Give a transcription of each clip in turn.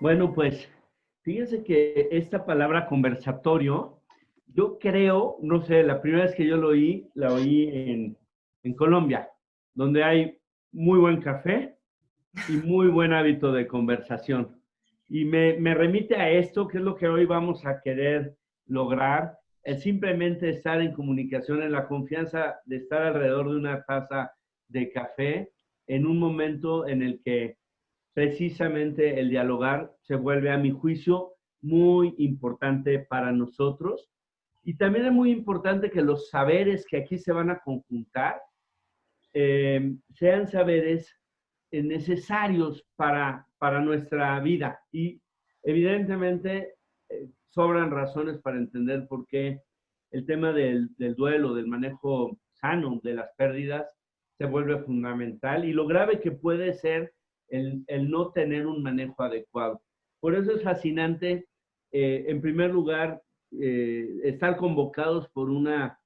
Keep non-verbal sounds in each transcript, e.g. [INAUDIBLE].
Bueno, pues fíjense que esta palabra conversatorio, yo creo, no sé, la primera vez que yo lo oí, la oí en, Colombia, donde hay muy buen café y muy buen hábito de conversación. Y me remite a esto, que es lo que hoy vamos a querer lograr, es simplemente estar en comunicación, en la confianza de estar alrededor de una taza de café en un momento en el que precisamente el dialogar se vuelve, a mi juicio, muy importante para nosotros. Y también es muy importante que los saberes que aquí se van a conjuntar eh, sean saberes eh, necesarios para, para nuestra vida. Y evidentemente eh, sobran razones para entender por qué el tema del, del, duelo, del manejo sano de las pérdidas, se vuelve fundamental y lo grave que puede ser el, no tener un manejo adecuado. Por eso es fascinante, eh, en primer lugar, eh, estar convocados por una,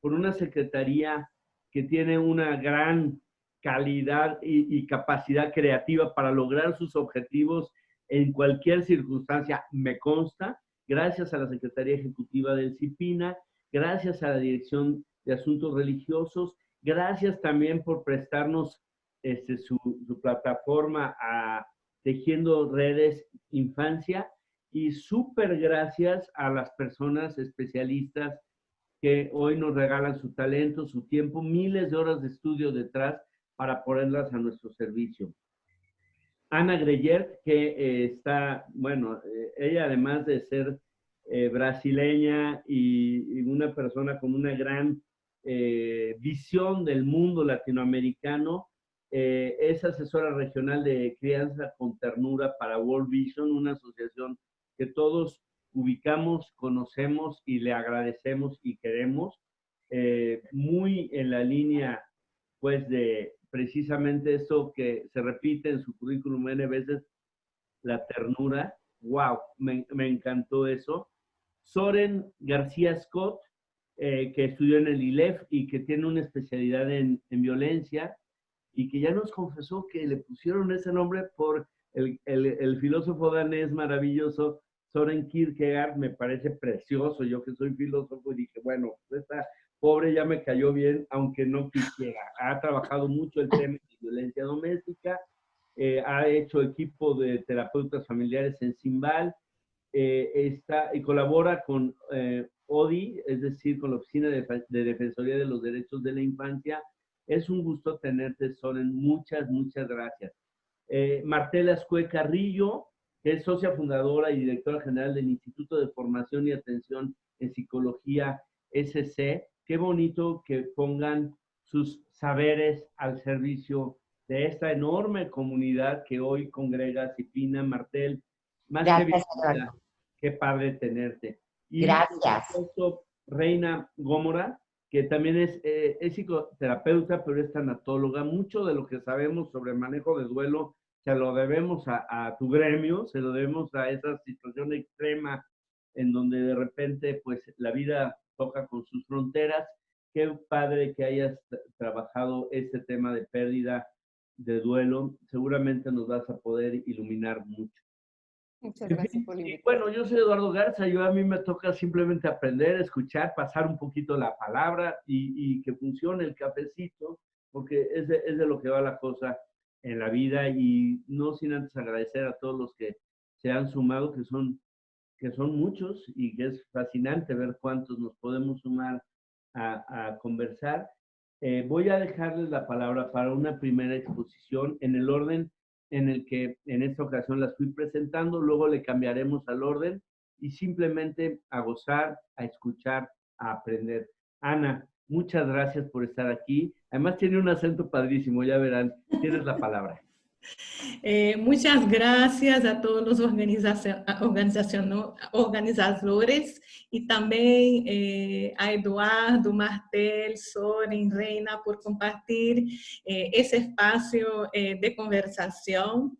por una secretaría que tiene una gran calidad y, y capacidad creativa para lograr sus objetivos en cualquier circunstancia, me consta, gracias a la Secretaría Ejecutiva del CIPINA, gracias a la Dirección de Asuntos Religiosos, gracias también por prestarnos este, su, plataforma a Tejiendo Redes Infancia y súper gracias a las personas especialistas que hoy nos regalan su talento, su tiempo, miles de horas de estudio detrás para ponerlas a nuestro servicio. Ana Greyer, que eh, está, bueno, eh, ella además de ser eh, brasileña y, una persona con una gran visión del mundo latinoamericano, eh, es asesora regional de crianza con ternura para World Vision, una asociación que todos ubicamos, conocemos y le agradecemos y queremos, muy en la línea pues de precisamente eso que se repite en su currículum N veces, la ternura. ¡Wow! Me, encantó eso. Soren García Scott, eh, que estudió en el ILEF y que tiene una especialidad en, violencia y que ya nos confesó que le pusieron ese nombre por el, el, el filósofo danés maravilloso Soren Kierkegaard, me parece precioso, yo que soy filósofo y dije, bueno, esta pobre ya me cayó bien, aunque no quisiera. Ha trabajado mucho el tema de violencia doméstica, eh, ha hecho equipo de terapeutas familiares en Simbal, eh, está y colabora con eh, ODI, es decir, con la Oficina de, de, Defensoría de los Derechos de la Infancia. Es un gusto tenerte, Soren. Muchas, muchas gracias. Eh, Martela Escue Carrillo, que es socia fundadora y directora general del Instituto de Formación y Atención en Psicología SC. Qué bonito que pongan sus saberes al servicio de esta enorme comunidad que hoy congrega Cipina, Martel. Más Gracias, que Qué padre tenerte. Y Gracias. Reina Gómora, que también es, eh, psicoterapeuta, pero es tanatóloga. Mucho de lo que sabemos sobre el manejo de duelo se lo debemos a, a, tu gremio, se lo debemos a esa situación extrema en donde de repente pues la vida toca con sus fronteras. Qué padre que hayas trabajado este tema de pérdida, de duelo. Seguramente nos vas a poder iluminar mucho. Muchas gracias por y, Bueno, yo soy Eduardo Garza, yo a mí me toca simplemente aprender, escuchar, pasar un poquito la palabra y, y que funcione el cafecito, porque es de, es de, lo que va la cosa en la vida y no sin antes agradecer a todos los que se han sumado, que son, que son muchos y que es fascinante ver cuántos nos podemos sumar a, a conversar. Eh, voy a dejarles la palabra para una primera exposición en el orden en el que en esta ocasión las fui presentando, luego le cambiaremos al orden y simplemente a gozar, a escuchar, a aprender. Ana, muchas gracias por estar aquí. Además tiene un acento padrísimo, ya verán, tienes la palabra. Eh, muchas gracias a todos los organizadores y también eh, a Eduardo, Martel, Soren, Reina por compartir eh, ese espacio de conversación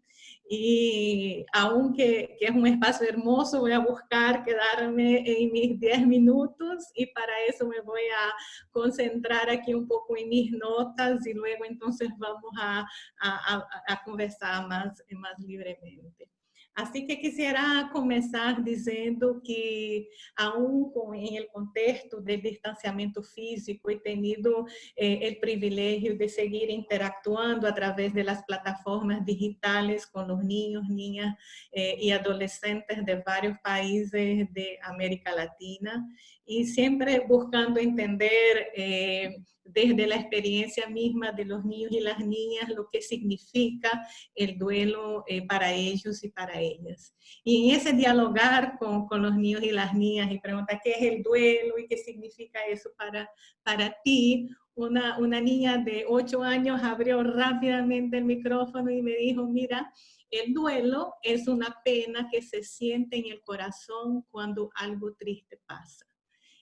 y aunque que es un espacio hermoso, voy a buscar quedarme en mis 10 minutos y para eso me voy a concentrar aquí un poco en mis notas y luego entonces vamos a, a, conversar más, más libremente. Así que quisiera comenzar diciendo que aún en el contexto del distanciamiento físico he tenido eh, el privilegio de seguir interactuando a través de las plataformas digitales con los niños, niñas eh, y adolescentes de varios países de América Latina y siempre buscando entender eh, desde la experiencia misma de los niños y las niñas lo que significa el duelo eh, para ellos y para ellas. Y en ese dialogar con, con, los niños y las niñas y preguntar qué es el duelo y qué significa eso para, para ti, una, una niña de 8 años abrió rápidamente el micrófono y me dijo, mira, el duelo es una pena que se siente en el corazón cuando algo triste pasa.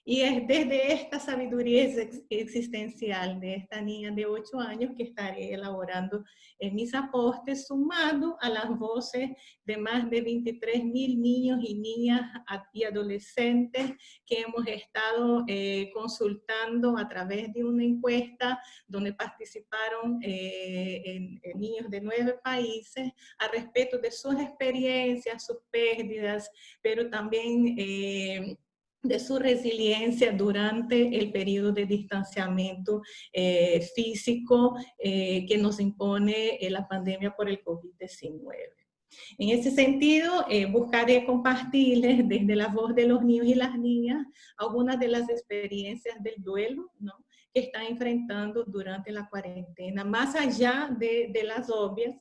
Y es desde esta sabiduría existencial de esta niña de 8 años que estaré elaborando en mis apostes, sumado a las voces de más de 23 mil niños y niñas y adolescentes que hemos estado eh, consultando a través de una encuesta donde participaron eh, niños de nueve países a respecto de sus experiencias, sus pérdidas, pero también... Eh, de su resiliencia durante el periodo de distanciamiento eh, físico eh, que nos impone eh, la pandemia por el COVID-19. En ese sentido, buscaré compartirles [LAUGHS] desde la voz de los niños y las niñas algunas de las experiencias del duelo ¿no? que están enfrentando durante la cuarentena, más allá de, de las obvias,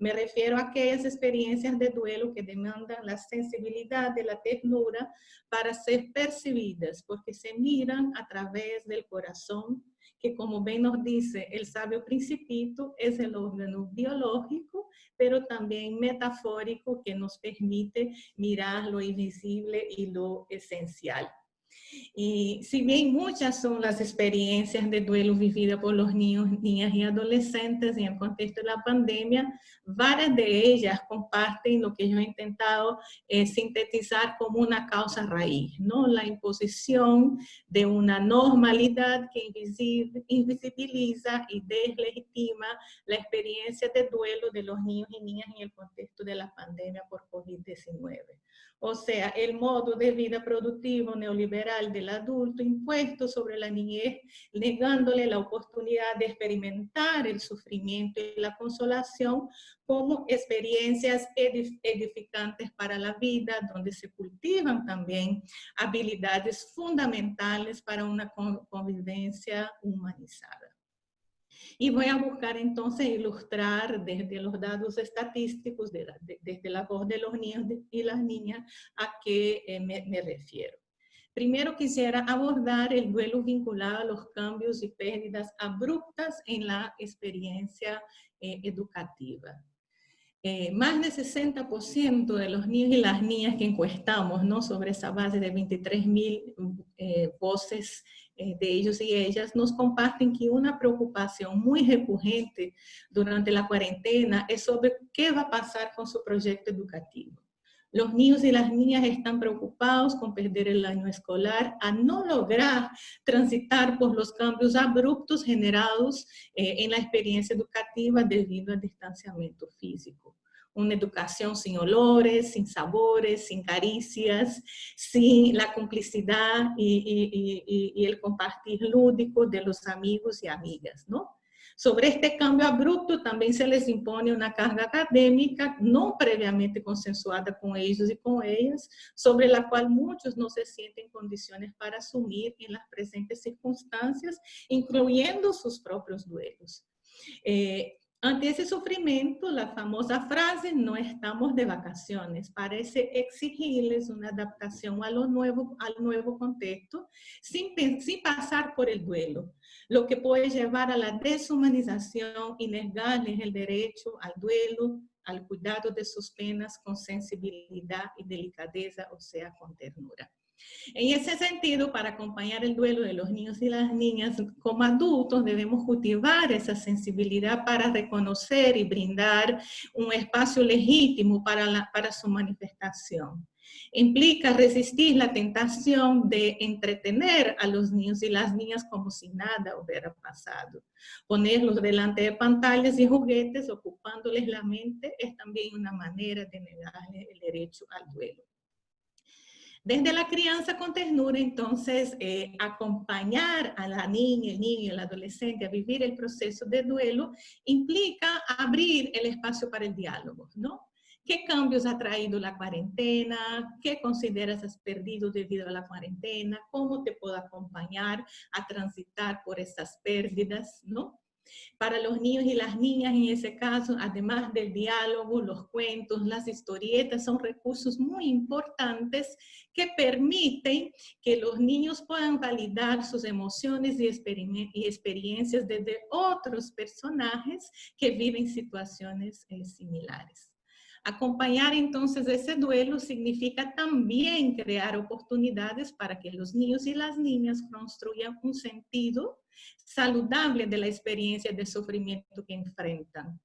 me refiero a aquellas experiencias de duelo que demandan la sensibilidad de la ternura para ser percibidas, porque se miran a través del corazón, que como bien nos dice el sabio principito, es el órgano biológico, pero también metafórico que nos permite mirar lo invisible y lo esencial. Y si bien muchas son las experiencias de duelo vividas por los niños, niñas y adolescentes en el contexto de la pandemia, varias de ellas comparten lo que yo he intentado eh, sintetizar como una causa raíz, ¿no? La imposición de una normalidad que invisibiliza y deslegitima la experiencia de duelo de los niños y niñas en el contexto de la pandemia por COVID-19 o sea, el modo de vida productivo neoliberal del adulto impuesto sobre la niñez, negándole la oportunidad de experimentar el sufrimiento y la consolación como experiencias edificantes para la vida, donde se cultivan también habilidades fundamentales para una convivencia humanizada. Y voy a buscar entonces ilustrar desde los datos estadísticos, desde la voz de los niños y las niñas, a qué eh, me, refiero. Primero quisiera abordar el duelo vinculado a los cambios y pérdidas abruptas en la experiencia eh, educativa. Eh, más del 60% de los niños y las niñas que encuestamos, ¿no? sobre esa base de 23 mil voces eh, de ellos y ellas nos comparten que una preocupación muy recurrente durante la cuarentena es sobre qué va a pasar con su proyecto educativo. Los niños y las niñas están preocupados con perder el año escolar, a no lograr transitar por los cambios abruptos generados eh, en la experiencia educativa debido al distanciamiento físico una educación sin olores, sin sabores, sin caricias, sin la complicidad y, el compartir lúdico de los amigos y amigas, ¿no? Sobre este cambio abrupto también se les impone una carga académica no previamente consensuada con ellos y con ellas, sobre la cual muchos no se sienten en condiciones para asumir en las presentes circunstancias, incluyendo sus propios duelos. Eh, ante ese sufrimiento, la famosa frase, no estamos de vacaciones, parece exigirles una adaptación a lo nuevo, al nuevo contexto sin, sin pasar por el duelo, lo que puede llevar a la deshumanización y negarles el derecho al duelo, al cuidado de sus penas con sensibilidad y delicadeza, o sea, con ternura. En ese sentido, para acompañar el duelo de los niños y las niñas, como adultos debemos cultivar esa sensibilidad para reconocer y brindar un espacio legítimo para, su manifestación. Implica resistir la tentación de entretener a los niños y las niñas como si nada hubiera pasado. Ponerlos delante de pantallas y juguetes ocupándoles la mente es también una manera de negarles el derecho al duelo. Desde la crianza con ternura, entonces, eh, acompañar a la niña, el niño el adolescente a vivir el proceso de duelo implica abrir el espacio para el diálogo, ¿no? ¿Qué cambios ha traído la cuarentena? ¿Qué consideras has perdido debido a la cuarentena? ¿Cómo te puedo acompañar a transitar por esas pérdidas? ¿no? Para los niños y las niñas en ese caso, además del diálogo, los cuentos, las historietas, son recursos muy importantes que permiten que los niños puedan validar sus emociones y, experiencias desde otros personajes que viven situaciones eh, similares. Acompañar entonces ese duelo significa también crear oportunidades para que los niños y las niñas construyan un sentido saludable de la experiencia de sufrimiento que enfrentan.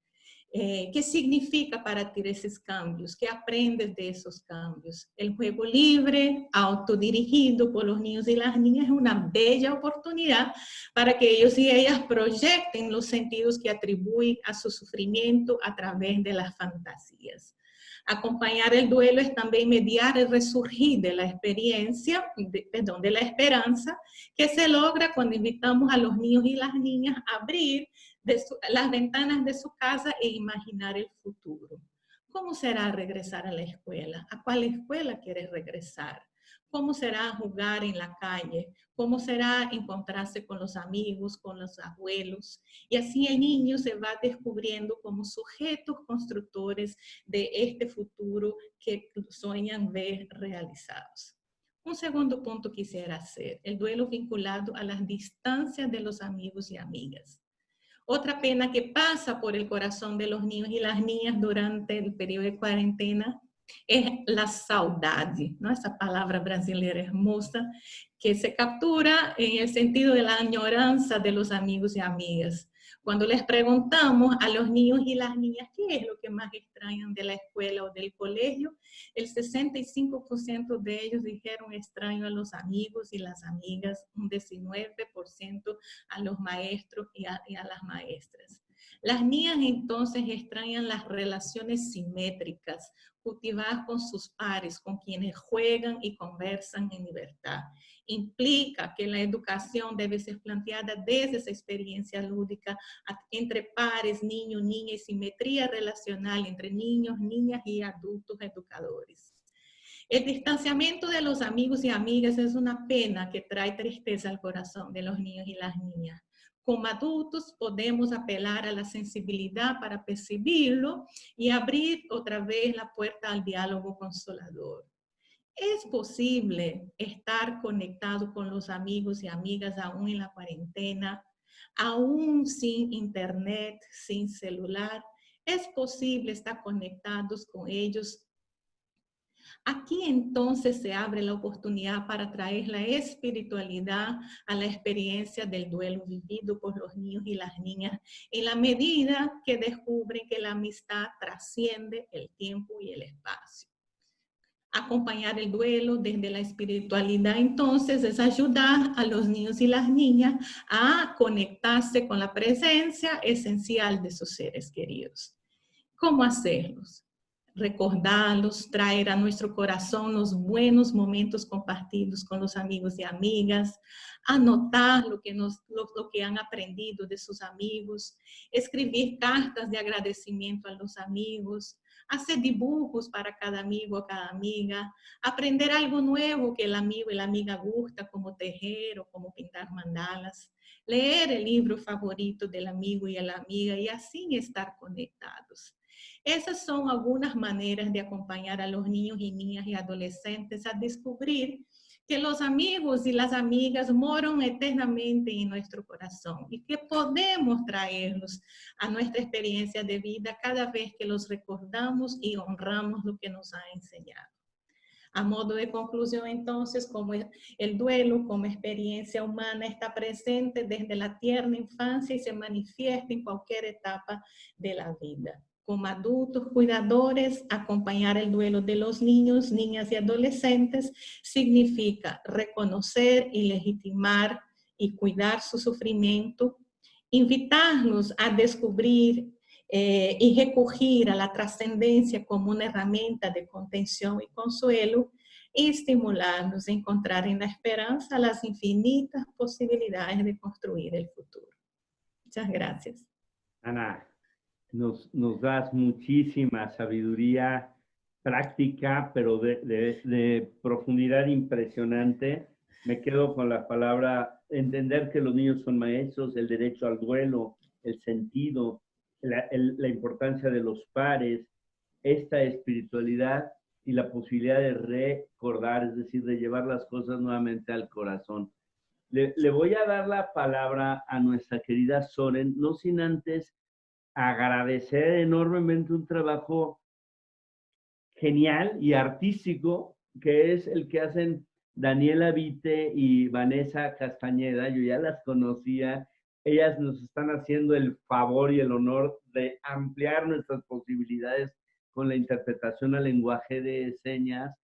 Eh, ¿Qué significa para ti esos cambios? ¿Qué aprendes de esos cambios? El juego libre, autodirigido por los niños y las niñas es una bella oportunidad para que ellos y ellas proyecten los sentidos que atribuyen a su sufrimiento a través de las fantasías. Acompañar el duelo es también mediar el resurgir de la experiencia, perdón, de la esperanza, que se logra cuando invitamos a los niños y las niñas a abrir las ventanas de su casa e imaginar el futuro. ¿Cómo será regresar a la escuela? ¿A cuál escuela quieres regresar? ¿Cómo será jugar en la calle? ¿Cómo será encontrarse con los amigos, con los abuelos? Y así el niño se va descubriendo como sujetos constructores de este futuro que sueñan ver realizados. Un segundo punto quisiera hacer, el duelo vinculado a las distancias de los amigos y amigas. Otra pena que pasa por el corazón de los niños y las niñas durante el periodo de cuarentena es la saudade, ¿no? esa palabra brasileña hermosa que se captura en el sentido de la añoranza de los amigos y amigas. Cuando les preguntamos a los niños y las niñas qué es lo que más extrañan de la escuela o del colegio, el 65% de ellos dijeron extraño a los amigos y las amigas, un 19% a los maestros y a, y a las maestras. Las niñas entonces extrañan las relaciones simétricas, cultivadas con sus pares, con quienes juegan y conversan en libertad. Implica que la educación debe ser planteada desde esa experiencia lúdica entre pares, niños, niñas, y simetría relacional entre niños, niñas y adultos educadores. El distanciamiento de los amigos y amigas es una pena que trae tristeza al corazón de los niños y las niñas. Como adultos podemos apelar a la sensibilidad para percibirlo y abrir otra vez la puerta al diálogo consolador. Es posible estar conectado con los amigos y amigas aún en la cuarentena, aún sin internet, sin celular. Es posible estar conectados con ellos Aquí entonces se abre la oportunidad para traer la espiritualidad a la experiencia del duelo vivido por los niños y las niñas en la medida que descubren que la amistad trasciende el tiempo y el espacio. Acompañar el duelo desde la espiritualidad entonces es ayudar a los niños y las niñas a conectarse con la presencia esencial de sus seres queridos. ¿Cómo hacerlos? Recordarlos, traer a nuestro corazón los buenos momentos compartidos con los amigos y amigas, anotar lo que, nos, lo, que han aprendido de sus amigos, escribir cartas de agradecimiento a los amigos, hacer dibujos para cada amigo o cada amiga, aprender algo nuevo que el amigo y la amiga gusta, como tejer o como pintar mandalas, leer el libro favorito del amigo y la amiga y así estar conectados. Esas son algunas maneras de acompañar a los niños y niñas y adolescentes a descubrir que los amigos y las amigas moran eternamente en nuestro corazón y que podemos traerlos a nuestra experiencia de vida cada vez que los recordamos y honramos lo que nos ha enseñado. A modo de conclusión, entonces, como el duelo como experiencia humana está presente desde la tierna infancia y se manifiesta en cualquier etapa de la vida. Como adultos cuidadores, acompañar el duelo de los niños, niñas y adolescentes significa reconocer y legitimar y cuidar su sufrimiento, invitarnos a descubrir eh, y recurrir a la trascendencia como una herramienta de contención y consuelo y estimularnos a encontrar en la esperanza las infinitas posibilidades de construir el futuro. Muchas gracias. Ana, nos, nos das muchísima sabiduría práctica, pero de, profundidad impresionante. Me quedo con la palabra entender que los niños son maestros, el derecho al duelo, el sentido, la, importancia de los pares, esta espiritualidad y la posibilidad de recordar, es decir, de llevar las cosas nuevamente al corazón. Le, voy a dar la palabra a nuestra querida Soren, no sin antes agradecer enormemente un trabajo genial y artístico que es el que hacen Daniela Vite y Vanessa Castañeda. Yo ya las conocía. Ellas nos están haciendo el favor y el honor de ampliar nuestras posibilidades con la interpretación al lenguaje de señas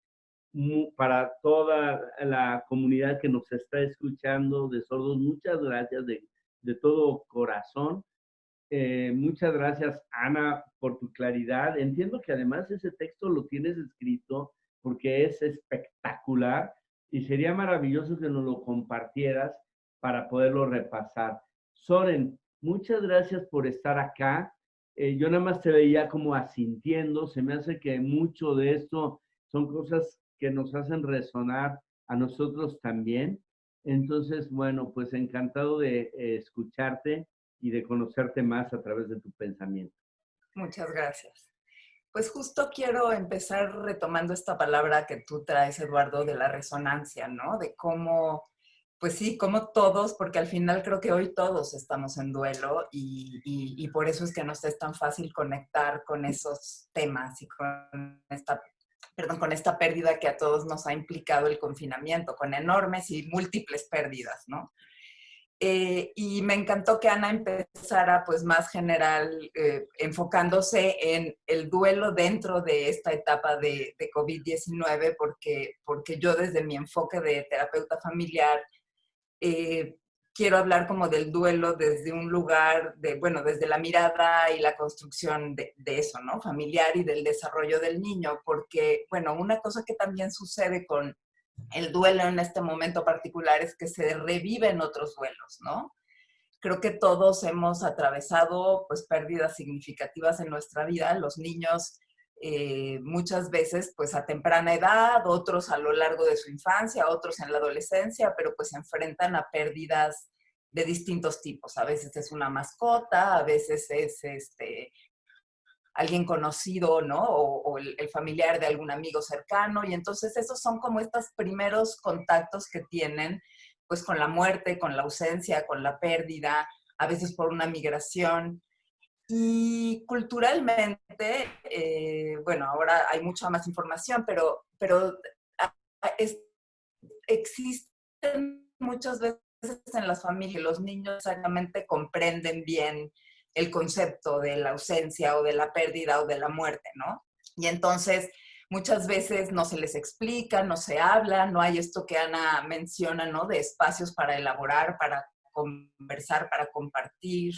para toda la comunidad que nos está escuchando de sordos. Muchas gracias de, de todo corazón. Eh, muchas gracias, Ana, por tu claridad. Entiendo que además ese texto lo tienes escrito porque es espectacular y sería maravilloso que nos lo compartieras para poderlo repasar. Soren, muchas gracias por estar acá. Eh, yo nada más te veía como asintiendo. Se me hace que mucho de esto son cosas que nos hacen resonar a nosotros también. Entonces, bueno, pues encantado de eh, escucharte y de conocerte más a través de tu pensamiento. Muchas gracias. Pues justo quiero empezar retomando esta palabra que tú traes, Eduardo, de la resonancia, ¿no? De cómo, pues sí, como todos, porque al final creo que hoy todos estamos en duelo y, y, por eso es que nos es tan fácil conectar con esos temas y con esta, perdón, con esta pérdida que a todos nos ha implicado el confinamiento, con enormes y múltiples pérdidas, ¿no? Eh, y me encantó que Ana empezara pues más general, eh, enfocándose en el duelo dentro de esta etapa de, de COVID-19, porque, porque yo desde mi enfoque de terapeuta familiar eh, quiero hablar como del duelo desde un lugar de, bueno, desde la mirada y la construcción de, de eso, ¿no? Familiar y del desarrollo del niño, porque, bueno, una cosa que también sucede con el duelo en este momento particular es que se reviven otros duelos, ¿no? Creo que todos hemos atravesado pues pérdidas significativas en nuestra vida, los niños eh, muchas veces pues a temprana edad, otros a lo largo de su infancia, otros en la adolescencia, pero pues se enfrentan a pérdidas de distintos tipos. A veces es una mascota, a veces es este, alguien conocido, ¿no? O, el, familiar de algún amigo cercano. Y entonces esos son como estos primeros contactos que tienen, pues con la muerte, con la ausencia, con la pérdida, a veces por una migración. Y culturalmente, eh, bueno, ahora hay mucha más información, pero, pero existen muchas veces en las familias, los niños exactamente comprenden bien el concepto de la ausencia o de la pérdida o de la muerte, ¿no? Y entonces muchas veces no se les explica, no se habla, no hay esto que Ana menciona, ¿no? De espacios para elaborar, para conversar, para compartir.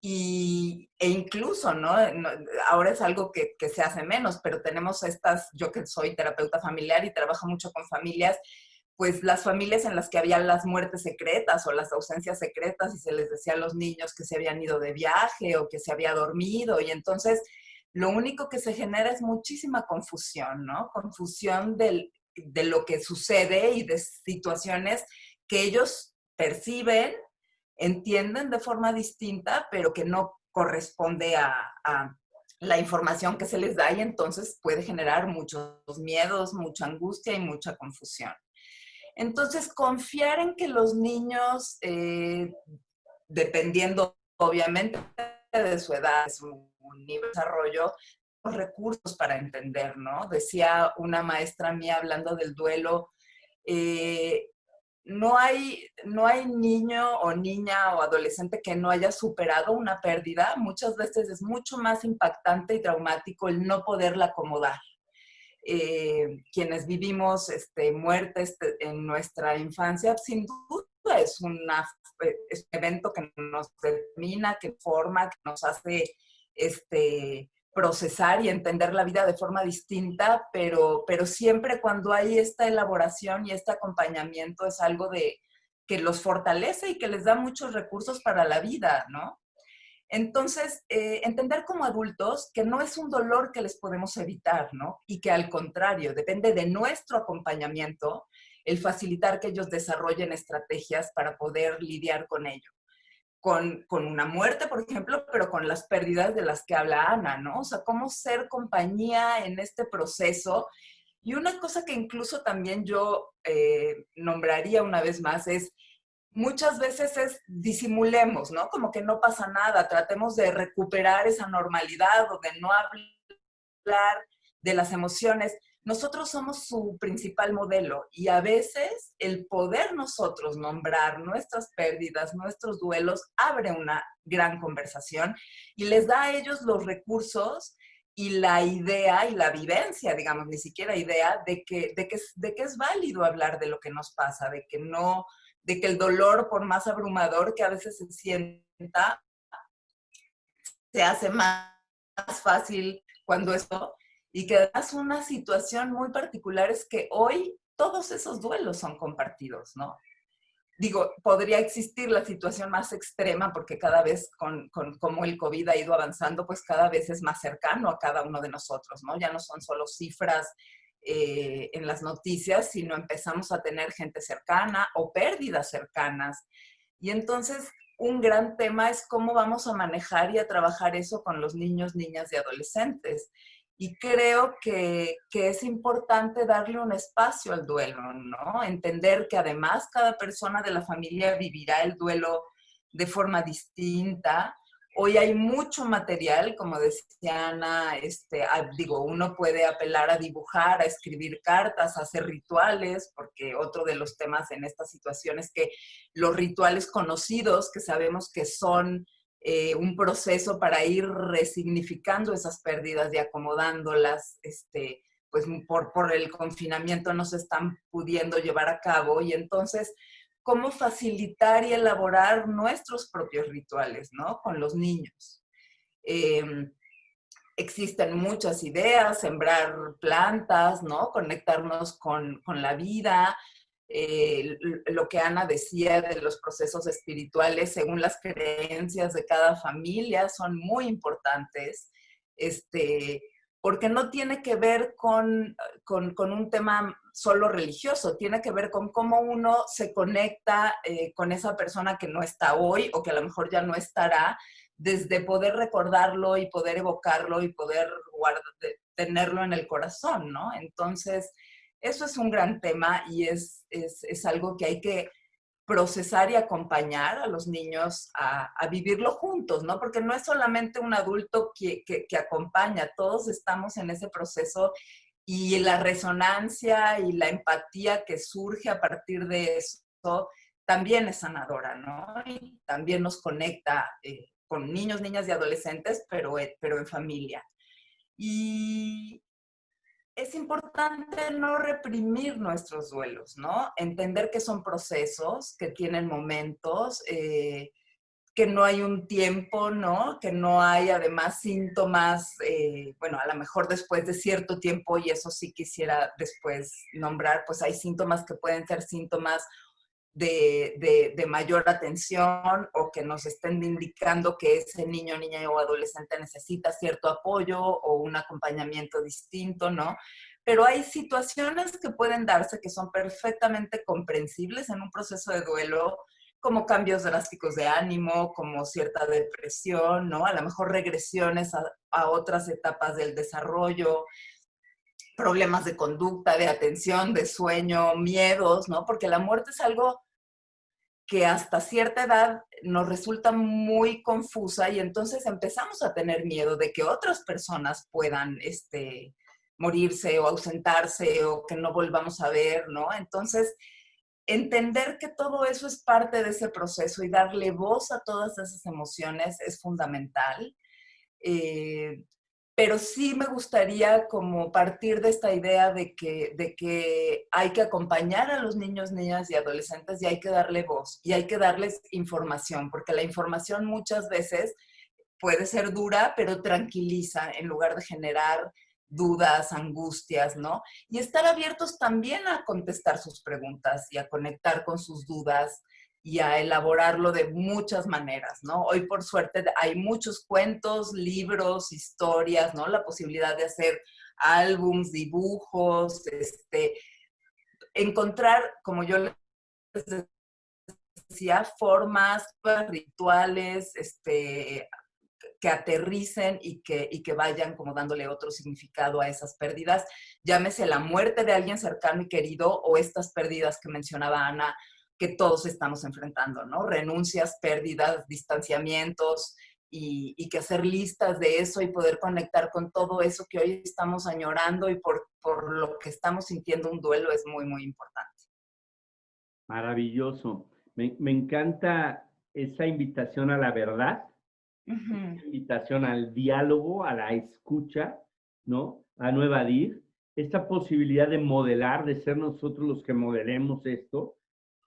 Y, e incluso, ¿no? Ahora es algo que, que se hace menos, pero tenemos estas, yo que soy terapeuta familiar y trabajo mucho con familias, pues las familias en las que había las muertes secretas o las ausencias secretas y se les decía a los niños que se habían ido de viaje o que se había dormido y entonces lo único que se genera es muchísima confusión, ¿no? Confusión de lo que sucede y de situaciones que ellos perciben, entienden de forma distinta, pero que no corresponde a, a la información que se les da y entonces puede generar muchos miedos, mucha angustia y mucha confusión. Entonces, confiar en que los niños, eh, dependiendo obviamente de su edad, de su nivel de desarrollo, los recursos para entender, ¿no? Decía una maestra mía hablando del duelo, eh, no hay, no hay niño o niña o adolescente que no haya superado una pérdida. Muchas veces es mucho más impactante y traumático el no poderla acomodar. Eh, quienes vivimos este, muertes en nuestra infancia, sin duda es, una, es un evento que nos determina, que forma, que nos hace este, procesar y entender la vida de forma distinta, pero, pero siempre cuando hay esta elaboración y este acompañamiento es algo de que los fortalece y que les da muchos recursos para la vida, ¿no? Entonces, eh, entender como adultos que no es un dolor que les podemos evitar, ¿no? Y que al contrario, depende de nuestro acompañamiento el facilitar que ellos desarrollen estrategias para poder lidiar con ello con, una muerte, por ejemplo, pero con las pérdidas de las que habla Ana, ¿no? O sea, cómo ser compañía en este proceso. Y una cosa que incluso también yo eh, nombraría una vez más es, muchas veces es disimulemos, ¿no? Como que no pasa nada, tratemos de recuperar esa normalidad o de no hablar de las emociones nosotros somos su principal modelo y a veces el poder nosotros nombrar nuestras pérdidas, nuestros duelos, abre una gran conversación y les da a ellos los recursos y la idea y la vivencia, digamos, ni siquiera idea de que, de que, de que es válido hablar de lo que nos pasa, de que no, de que el dolor, por más abrumador que a veces se sienta, se hace más fácil cuando esto y que además una situación muy particular es que hoy todos esos duelos son compartidos, ¿no? Digo, podría existir la situación más extrema porque cada vez con, con como el COVID ha ido avanzando, pues cada vez es más cercano a cada uno de nosotros, ¿no? Ya no son solo cifras eh, en las noticias, sino empezamos a tener gente cercana o pérdidas cercanas. Y entonces un gran tema es cómo vamos a manejar y a trabajar eso con los niños, niñas y adolescentes. Y creo que, es importante darle un espacio al duelo, ¿no? Entender que además cada persona de la familia vivirá el duelo de forma distinta. Hoy hay mucho material, como decía Ana, este, digo, uno puede apelar a dibujar, a escribir cartas, a hacer rituales, porque otro de los temas en esta situación es que los rituales conocidos, que sabemos que son eh, un proceso para ir resignificando esas pérdidas y acomodándolas, este, pues por, por el confinamiento no se están pudiendo llevar a cabo y entonces cómo facilitar y elaborar nuestros propios rituales, ¿no? Con los niños. Em, existen muchas ideas, sembrar plantas, ¿no? Conectarnos con, con la vida, eh, lo que Ana decía de los procesos espirituales según las creencias de cada familia son muy importantes, este, porque no tiene que ver con, con, un tema solo religioso, tiene que ver con cómo uno se conecta eh, con esa persona que no está hoy o que a lo mejor ya no estará, desde poder recordarlo y poder evocarlo y poder guardar, tenerlo en el corazón, ¿no? Entonces, eso es un gran tema y es, es, algo que hay que procesar y acompañar a los niños a, vivirlo juntos, ¿no? Porque no es solamente un adulto que, que, acompaña, todos estamos en ese proceso y la resonancia y la empatía que surge a partir de eso también es sanadora, ¿no? Y también nos conecta eh, con niños, niñas y adolescentes, pero, pero en familia. Y, es importante no reprimir nuestros duelos, ¿no? Entender que son procesos, que tienen momentos, eh, que no hay un tiempo, ¿no? Que no hay además síntomas, eh, bueno, a lo mejor después de cierto tiempo, y eso sí quisiera después nombrar, pues hay síntomas que pueden ser síntomas de, mayor atención o que nos estén indicando que ese niño, niña o adolescente necesita cierto apoyo o un acompañamiento distinto, ¿no? Pero hay situaciones que pueden darse que son perfectamente comprensibles en un proceso de duelo, como cambios drásticos de ánimo, como cierta depresión, ¿no? A lo mejor regresiones a, a otras etapas del desarrollo, problemas de conducta, de atención, de sueño, miedos, ¿no? Porque la muerte es algo que hasta cierta edad nos resulta muy confusa y entonces empezamos a tener miedo de que otras personas puedan este, morirse o ausentarse o que no volvamos a ver, ¿no? Entonces, entender que todo eso es parte de ese proceso y darle voz a todas esas emociones es fundamental. Eh, pero sí me gustaría como partir de esta idea de que, de que hay que acompañar a los niños, niñas y adolescentes y hay que darle voz y hay que darles información, porque la información muchas veces puede ser dura, pero tranquiliza en lugar de generar dudas, angustias, ¿no? Y estar abiertos también a contestar sus preguntas y a conectar con sus dudas y a elaborarlo de muchas maneras, ¿no? Hoy por suerte hay muchos cuentos, libros, historias, ¿no? La posibilidad de hacer álbums, dibujos, este, encontrar, como yo les decía, formas, rituales, este, que aterricen y que, y que vayan como dándole otro significado a esas pérdidas, llámese la muerte de alguien cercano y querido o estas pérdidas que mencionaba Ana, que todos estamos enfrentando, ¿no? Renuncias, pérdidas, distanciamientos y, y, que hacer listas de eso y poder conectar con todo eso que hoy estamos añorando y por, por lo que estamos sintiendo un duelo es muy, muy importante. Maravilloso. Me, me encanta esa invitación a la verdad invitación al diálogo, a la escucha, ¿no? A no evadir. Esta posibilidad de modelar, de ser nosotros los que modelemos esto.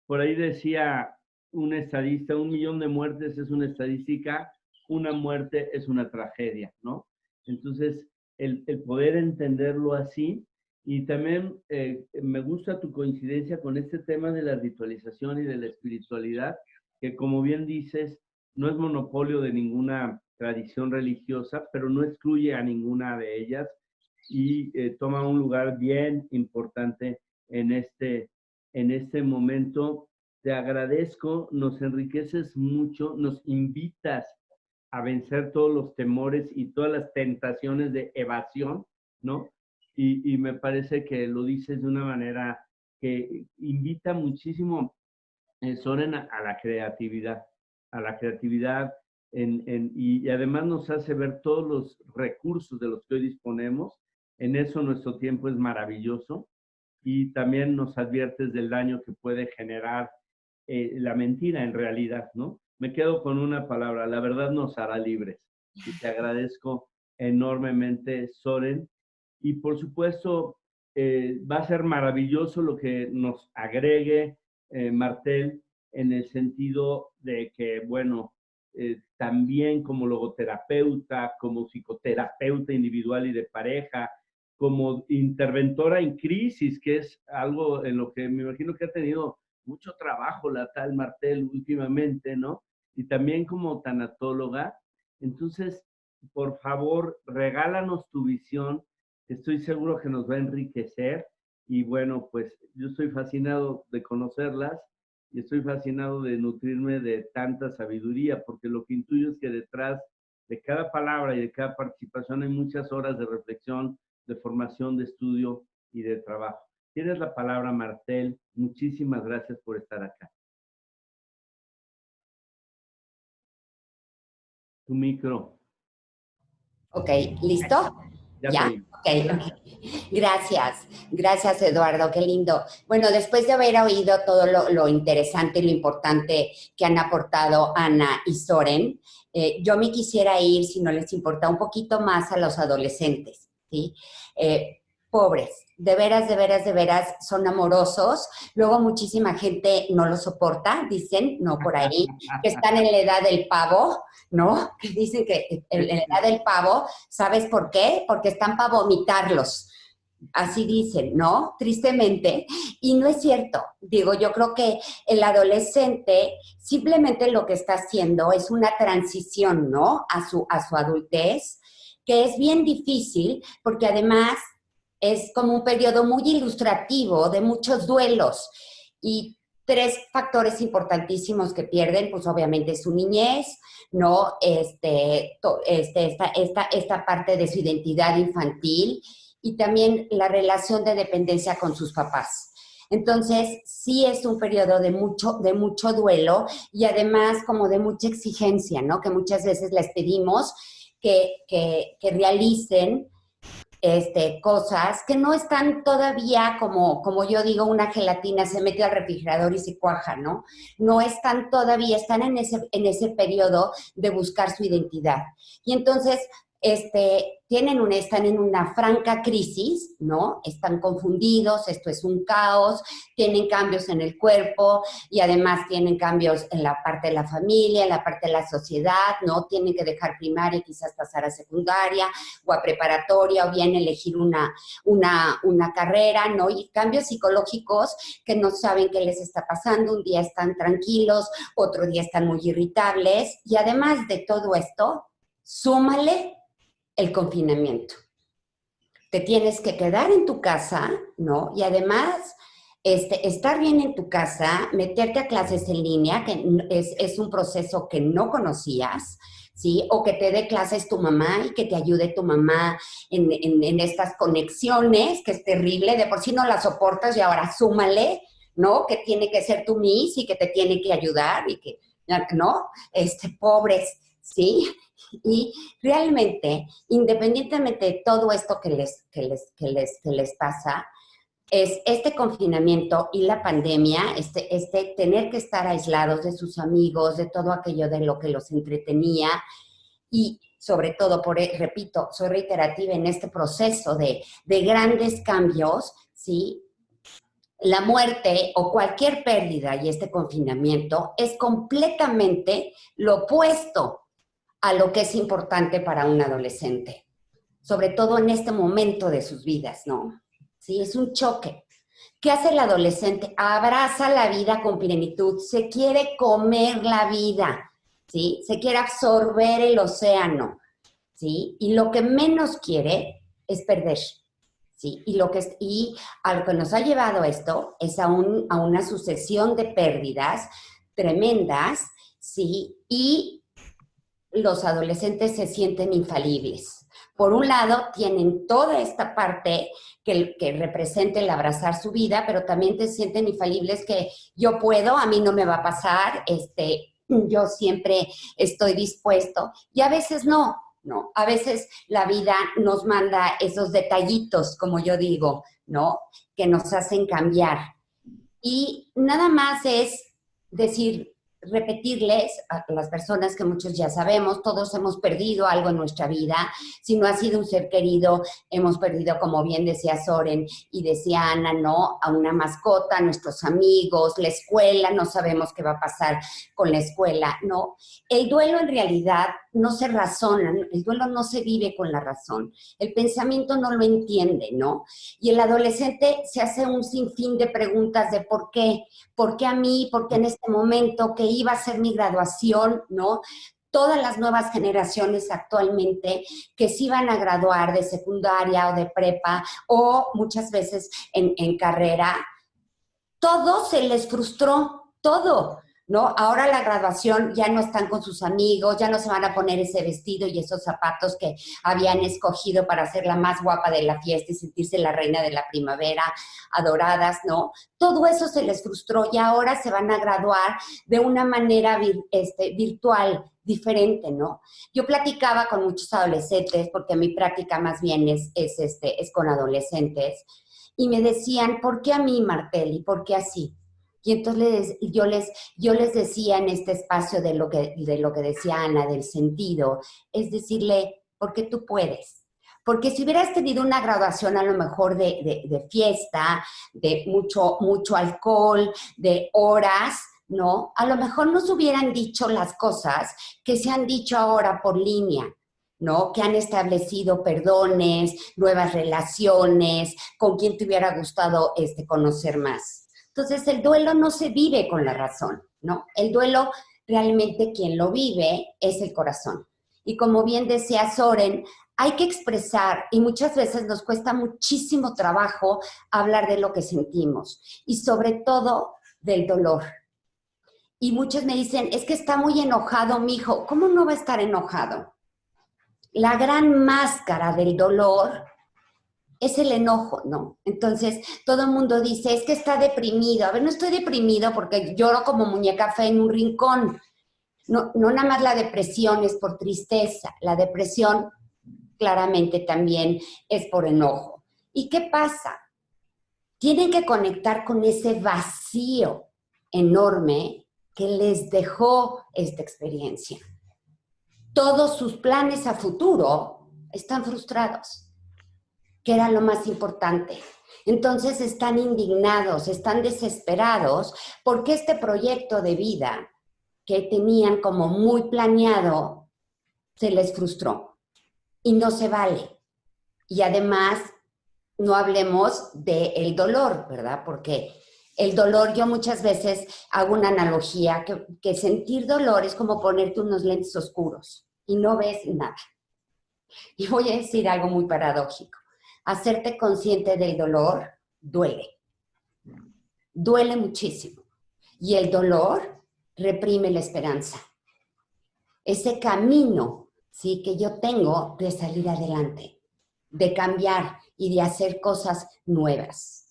Por ahí decía un estadista, un millón de muertes es una estadística, una muerte es una tragedia, ¿no? Entonces, el, poder entenderlo así, y también eh, me gusta tu coincidencia con este tema de la ritualización y de la espiritualidad, que como bien dices, no es monopolio de ninguna tradición religiosa, pero no excluye a ninguna de ellas y eh, toma un lugar bien importante en este, en este momento. Te agradezco, nos enriqueces mucho, nos invitas a vencer todos los temores y todas las tentaciones de evasión, ¿no? Y, me parece que lo dices de una manera que invita muchísimo, eh, Soren, a la creatividad a la creatividad y, además nos hace ver todos los recursos de los que hoy disponemos. En eso nuestro tiempo es maravilloso y también nos adviertes del daño que puede generar eh, la mentira en realidad, ¿no? Me quedo con una palabra, la verdad nos hará libres. Y te agradezco enormemente, Soren. Y por supuesto, eh, va a ser maravilloso lo que nos agregue eh, Martel en el sentido de que, bueno, también como logoterapeuta, como psicoterapeuta individual y de pareja, como interventora en crisis, que es algo en lo que me imagino que ha tenido mucho trabajo la tal Martel últimamente, ¿no? Y también como tanatóloga. Entonces, por favor, regálanos tu visión. Estoy seguro que nos va a enriquecer. Y bueno, pues yo estoy fascinado de conocerlas y estoy fascinado de nutrirme de tanta sabiduría, porque lo que intuyo es que detrás de cada palabra y de cada participación hay muchas horas de reflexión, de formación, de estudio y de trabajo. Tienes la palabra, Martel. Muchísimas gracias por estar acá. Tu micro. Ok, ¿listo? ¿Ya? Gracias, gracias Eduardo, qué lindo. Bueno, después de haber oído todo lo, interesante y lo importante que han aportado Ana y Soren, eh, yo me quisiera ir, si no les importa, un poquito más a los adolescentes, ¿sí? Eh, pobres, de veras, de veras, de veras, son amorosos. Luego muchísima gente no lo soporta, dicen, no por ahí, [LAUGHS] que están en la edad del pavo, ¿no? [LAUGHS] Que dicen que en la edad del pavo, ¿sabes por qué? Porque están para vomitarlos. Así dicen, ¿no? Tristemente. Y no es cierto. Digo, yo creo que el adolescente simplemente lo que está haciendo es una transición, ¿no? A su, a su adultez, que es bien difícil porque además es como un periodo muy ilustrativo de muchos duelos. Y tres factores importantísimos que pierden, pues obviamente su niñez, ¿no? Este, este, esta, esta, esta parte de su identidad infantil y también la relación de dependencia con sus papás. Entonces, sí es un periodo de mucho, de mucho duelo y además como de mucha exigencia, ¿no? Que muchas veces les pedimos que, que, que realicen este, cosas que no están todavía como, como yo digo, una gelatina se mete al refrigerador y se cuaja, ¿no? No están todavía, están en ese, en ese periodo de buscar su identidad. Y entonces este, tienen un, están en una franca crisis, ¿no? Están confundidos, esto es un caos, tienen cambios en el cuerpo y además tienen cambios en la parte de la familia, en la parte de la sociedad, ¿no? Tienen que dejar primaria, quizás pasar a secundaria o a preparatoria o bien elegir una, una, una carrera, ¿no? Y cambios psicológicos que no saben qué les está pasando, un día están tranquilos, otro día están muy irritables y además de todo esto, súmale el confinamiento. Te tienes que quedar en tu casa, ¿no? Y además, este, estar bien en tu casa, meterte a clases en línea, que es, un proceso que no conocías, ¿sí? O que te dé clases tu mamá y que te ayude tu mamá en, en, estas conexiones, que es terrible, de por sí no la soportas y ahora súmale, ¿no? Que tiene que ser tu miss y que te tiene que ayudar y que, ¿no? Este, pobres, ¿sí? Y realmente, independientemente de todo esto que les, que les, que les, que les pasa, es este confinamiento y la pandemia, este, este tener que estar aislados de sus amigos, de todo aquello de lo que los entretenía y sobre todo, por, repito, soy reiterativa en este proceso de, de grandes cambios, ¿sí? La muerte o cualquier pérdida y este confinamiento es completamente lo opuesto a lo que es importante para un adolescente, sobre todo en este momento de sus vidas, ¿no? Sí, es un choque. ¿Qué hace el adolescente? Abraza la vida con plenitud, se quiere comer la vida, ¿sí? Se quiere absorber el océano, ¿sí? Y lo que menos quiere es perder, ¿sí? Y, lo que, y a que nos ha llevado esto es a, un, a una sucesión de pérdidas tremendas, ¿sí? Y los adolescentes se sienten infalibles. Por un lado, tienen toda esta parte que, representa el abrazar su vida, pero también te sienten infalibles que yo puedo, a mí no me va a pasar, este, yo siempre estoy dispuesto. Y a veces no, ¿no? A veces la vida nos manda esos detallitos, como yo digo, ¿no? Que nos hacen cambiar. Y nada más es decir, repetirles a las personas que muchos ya sabemos, todos hemos perdido algo en nuestra vida, si no ha sido un ser querido, hemos perdido, como bien decía Soren y decía Ana, ¿no? A una mascota, a nuestros amigos, la escuela, no sabemos qué va a pasar con la escuela, ¿no? El duelo en realidad no se razona, el duelo no se vive con la razón, el pensamiento no lo entiende, ¿no? Y el adolescente se hace un sinfín de preguntas de por qué, por qué a mí, por qué en este momento, que iba a ser mi graduación, ¿no? Todas las nuevas generaciones actualmente que se iban a graduar de secundaria o de prepa o muchas veces en, en carrera, todo se les frustró, todo. ¿No? Ahora la graduación ya no están con sus amigos, ya no se van a poner ese vestido y esos zapatos que habían escogido para ser la más guapa de la fiesta y sentirse la reina de la primavera, adoradas, ¿no? Todo eso se les frustró y ahora se van a graduar de una manera este, virtual, diferente, ¿no? Yo platicaba con muchos adolescentes, porque mi práctica más bien es, es, este, es con adolescentes, y me decían, ¿por qué a mí, Martelli? ¿Por qué así? Y entonces yo, les, yo les decía en este espacio de lo, que, de lo que decía Ana, del sentido, es decirle, porque tú puedes. Porque si hubieras tenido una graduación a lo mejor de, de, fiesta, de mucho, mucho alcohol, de horas, ¿no? A lo mejor nos hubieran dicho las cosas que se han dicho ahora por línea, ¿no? Que han establecido perdones, nuevas relaciones, con quien te hubiera gustado este, conocer más. Entonces, el duelo no se vive con la razón, ¿no? El duelo realmente quien lo vive es el corazón. Y como bien decía Soren, hay que expresar y muchas veces nos cuesta muchísimo trabajo hablar de lo que sentimos y sobre todo del dolor. Y muchos me dicen, es que está muy enojado mi hijo. ¿Cómo no va a estar enojado? La gran máscara del dolor es el enojo, ¿no? Entonces, todo el mundo dice, es que está deprimido. A ver, no estoy deprimido porque lloro como muñeca fe en un rincón. No, no nada más la depresión es por tristeza. La depresión claramente también es por enojo. ¿Y qué pasa? Tienen que conectar con ese vacío enorme que les dejó esta experiencia. Todos sus planes a futuro están frustrados, que era lo más importante. Entonces están indignados, están desesperados porque este proyecto de vida que tenían como muy planeado se les frustró y no se vale. Y además, no hablemos del dolor, ¿verdad? Porque el dolor, yo muchas veces hago una analogía, que, que, sentir dolor es como ponerte unos lentes oscuros y no ves nada. Y voy a decir algo muy paradójico. Hacerte consciente del dolor duele. Duele muchísimo. Y el dolor reprime la esperanza. Ese camino ¿sí? que yo tengo de salir adelante, de cambiar y de hacer cosas nuevas.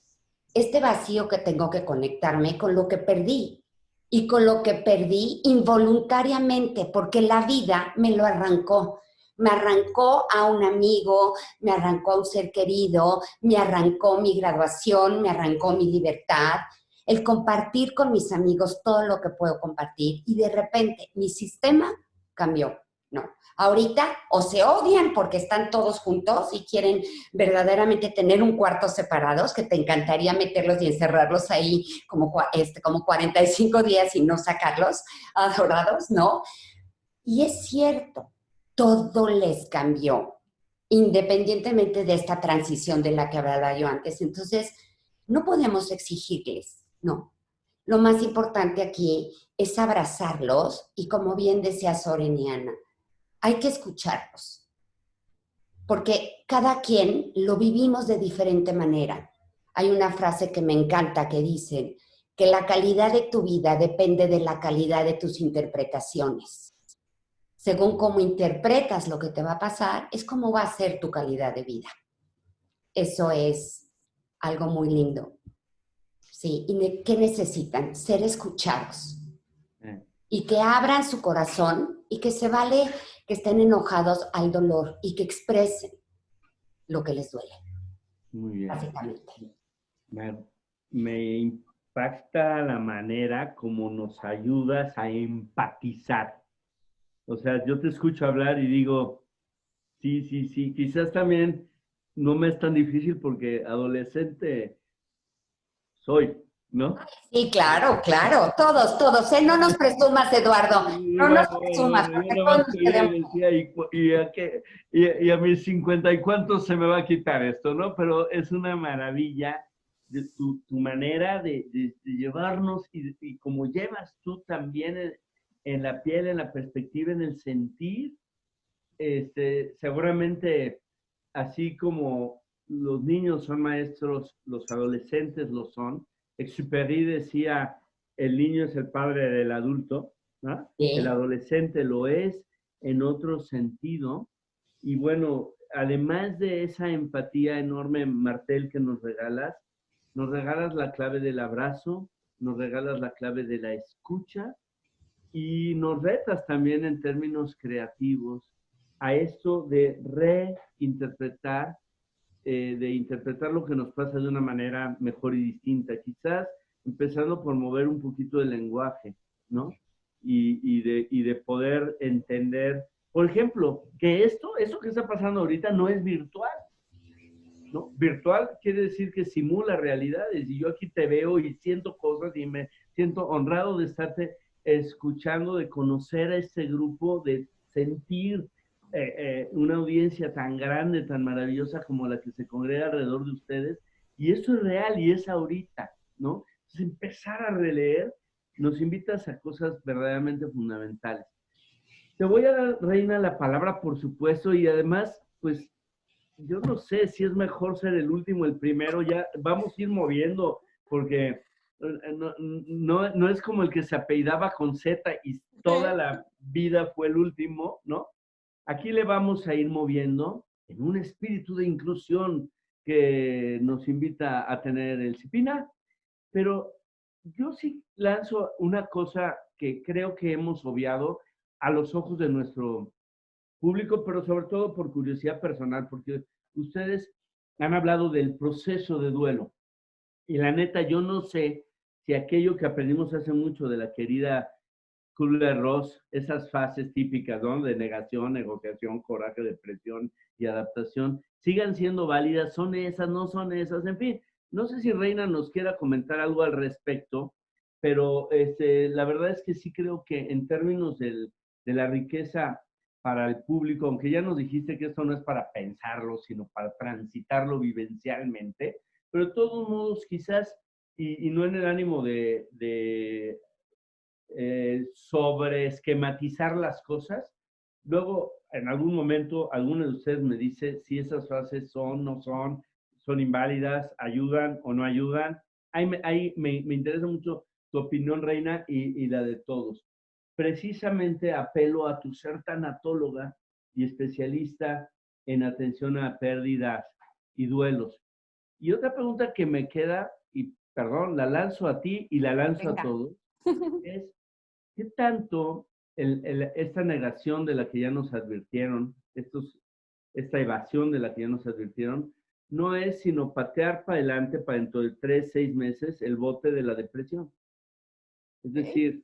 Este vacío que tengo que conectarme con lo que perdí y con lo que perdí involuntariamente porque la vida me lo arrancó. Me arrancó a un amigo, me arrancó a un ser querido, me arrancó mi graduación, me arrancó mi libertad, el compartir con mis amigos todo lo que puedo compartir y de repente mi sistema cambió. No, ahorita o se odian porque están todos juntos y quieren verdaderamente tener un cuarto separados, que te encantaría meterlos y encerrarlos ahí como, este, como 45 días y no sacarlos [LAUGHS] adorados, ¿no? Y es cierto, todo les cambió, independientemente de esta transición de la que hablaba yo antes. Entonces, no podemos exigirles no. Lo más importante aquí es abrazarlos y como bien decía Soreniana, hay que escucharlos. Porque cada quien lo vivimos de diferente manera. Hay una frase que me encanta que dice que la calidad de tu vida depende de la calidad de tus interpretaciones. Según cómo interpretas lo que te va a pasar, es como va a ser tu calidad de vida. Eso es algo muy lindo. ¿sí? ¿Y qué necesitan? Ser escuchados. Mm. Y que abran su corazón y que se vale que estén enojados al dolor y que expresen lo que les duele. Muy bien. Me, impacta la manera como nos ayudas a empatizar. O sea, yo te escucho hablar y digo, sí, sí, sí, quizás también no me es tan difícil porque adolescente soy, ¿no? Sí, claro, claro, todos, todos, ¿eh? No nos presumas, Eduardo, no nos presumas. Y, a y, a mis cincuenta y cuántos se me va a quitar esto, ¿no? Pero es una maravilla de tu, manera de, llevarnos y, como llevas tú también en, la piel, en la perspectiva, en el sentir, este, seguramente así como los niños son maestros, los adolescentes lo son. Exupéry decía, el niño es el padre del adulto, el adolescente lo es en otro sentido. Y bueno, además de esa empatía enorme, Martel, que nos regalas, nos regalas la clave del abrazo, nos regalas la clave de la escucha y nos retas también en términos creativos a esto de reinterpretar eh, de interpretar lo que nos pasa de una manera mejor y distinta. Quizás empezando por mover un poquito el lenguaje, ¿no? Y, y, de, y de poder entender, por ejemplo, que esto, eso que está pasando ahorita no es virtual. ¿no? Virtual quiere decir que simula realidades y yo aquí te veo y siento cosas y me siento honrado de estarte escuchando, de conocer a este grupo, de sentir eh, eh, una audiencia tan grande, tan maravillosa como la que se congrega alrededor de ustedes. Y eso es real y es ahorita, ¿no? Entonces, empezar a releer nos invitas a cosas verdaderamente fundamentales. Te voy a dar, Reina, la palabra, por supuesto, y además, pues, yo no sé si es mejor ser el último, el primero, ya vamos a ir moviendo, porque no, no, no es como el que se apellidaba con Z y toda la vida fue el último, ¿no? Aquí le vamos a ir moviendo en un espíritu de inclusión que nos invita a tener el CIPINA, pero yo sí lanzo una cosa que creo que hemos obviado a los ojos de nuestro público, pero sobre todo por curiosidad personal, porque ustedes han hablado del proceso de duelo. Y la neta, yo no sé si aquello que aprendimos hace mucho de la querida Kubler-Ross, esas fases típicas, ¿no? De negación, negociación, coraje, depresión y adaptación, sigan siendo válidas, son esas, no son esas, en fin. No sé si Reina nos quiera comentar algo al respecto, pero este, la verdad es que sí creo que en términos del, de la riqueza para el público, aunque ya nos dijiste que esto no es para pensarlo, sino para transitarlo vivencialmente, pero de todos modos quizás, y, no en el ánimo de, de eh, sobre esquematizar las cosas, luego en algún momento alguno de ustedes me dice si esas frases son, no son, son inválidas, ayudan o no ayudan. Ahí me, ahí me, me interesa mucho tu opinión, Reina, y, y la de todos precisamente apelo a tu ser tanatóloga y especialista en atención a pérdidas y duelos. Y otra pregunta que me queda, y perdón, la lanzo a ti y la lanzo a todos, [LAUGHS] es, ¿qué tanto esta negación de la que ya nos advirtieron, estos, esta evasión de la que ya nos advirtieron, no es sino patear para adelante para dentro de tres, seis meses el bote de la depresión? Es decir,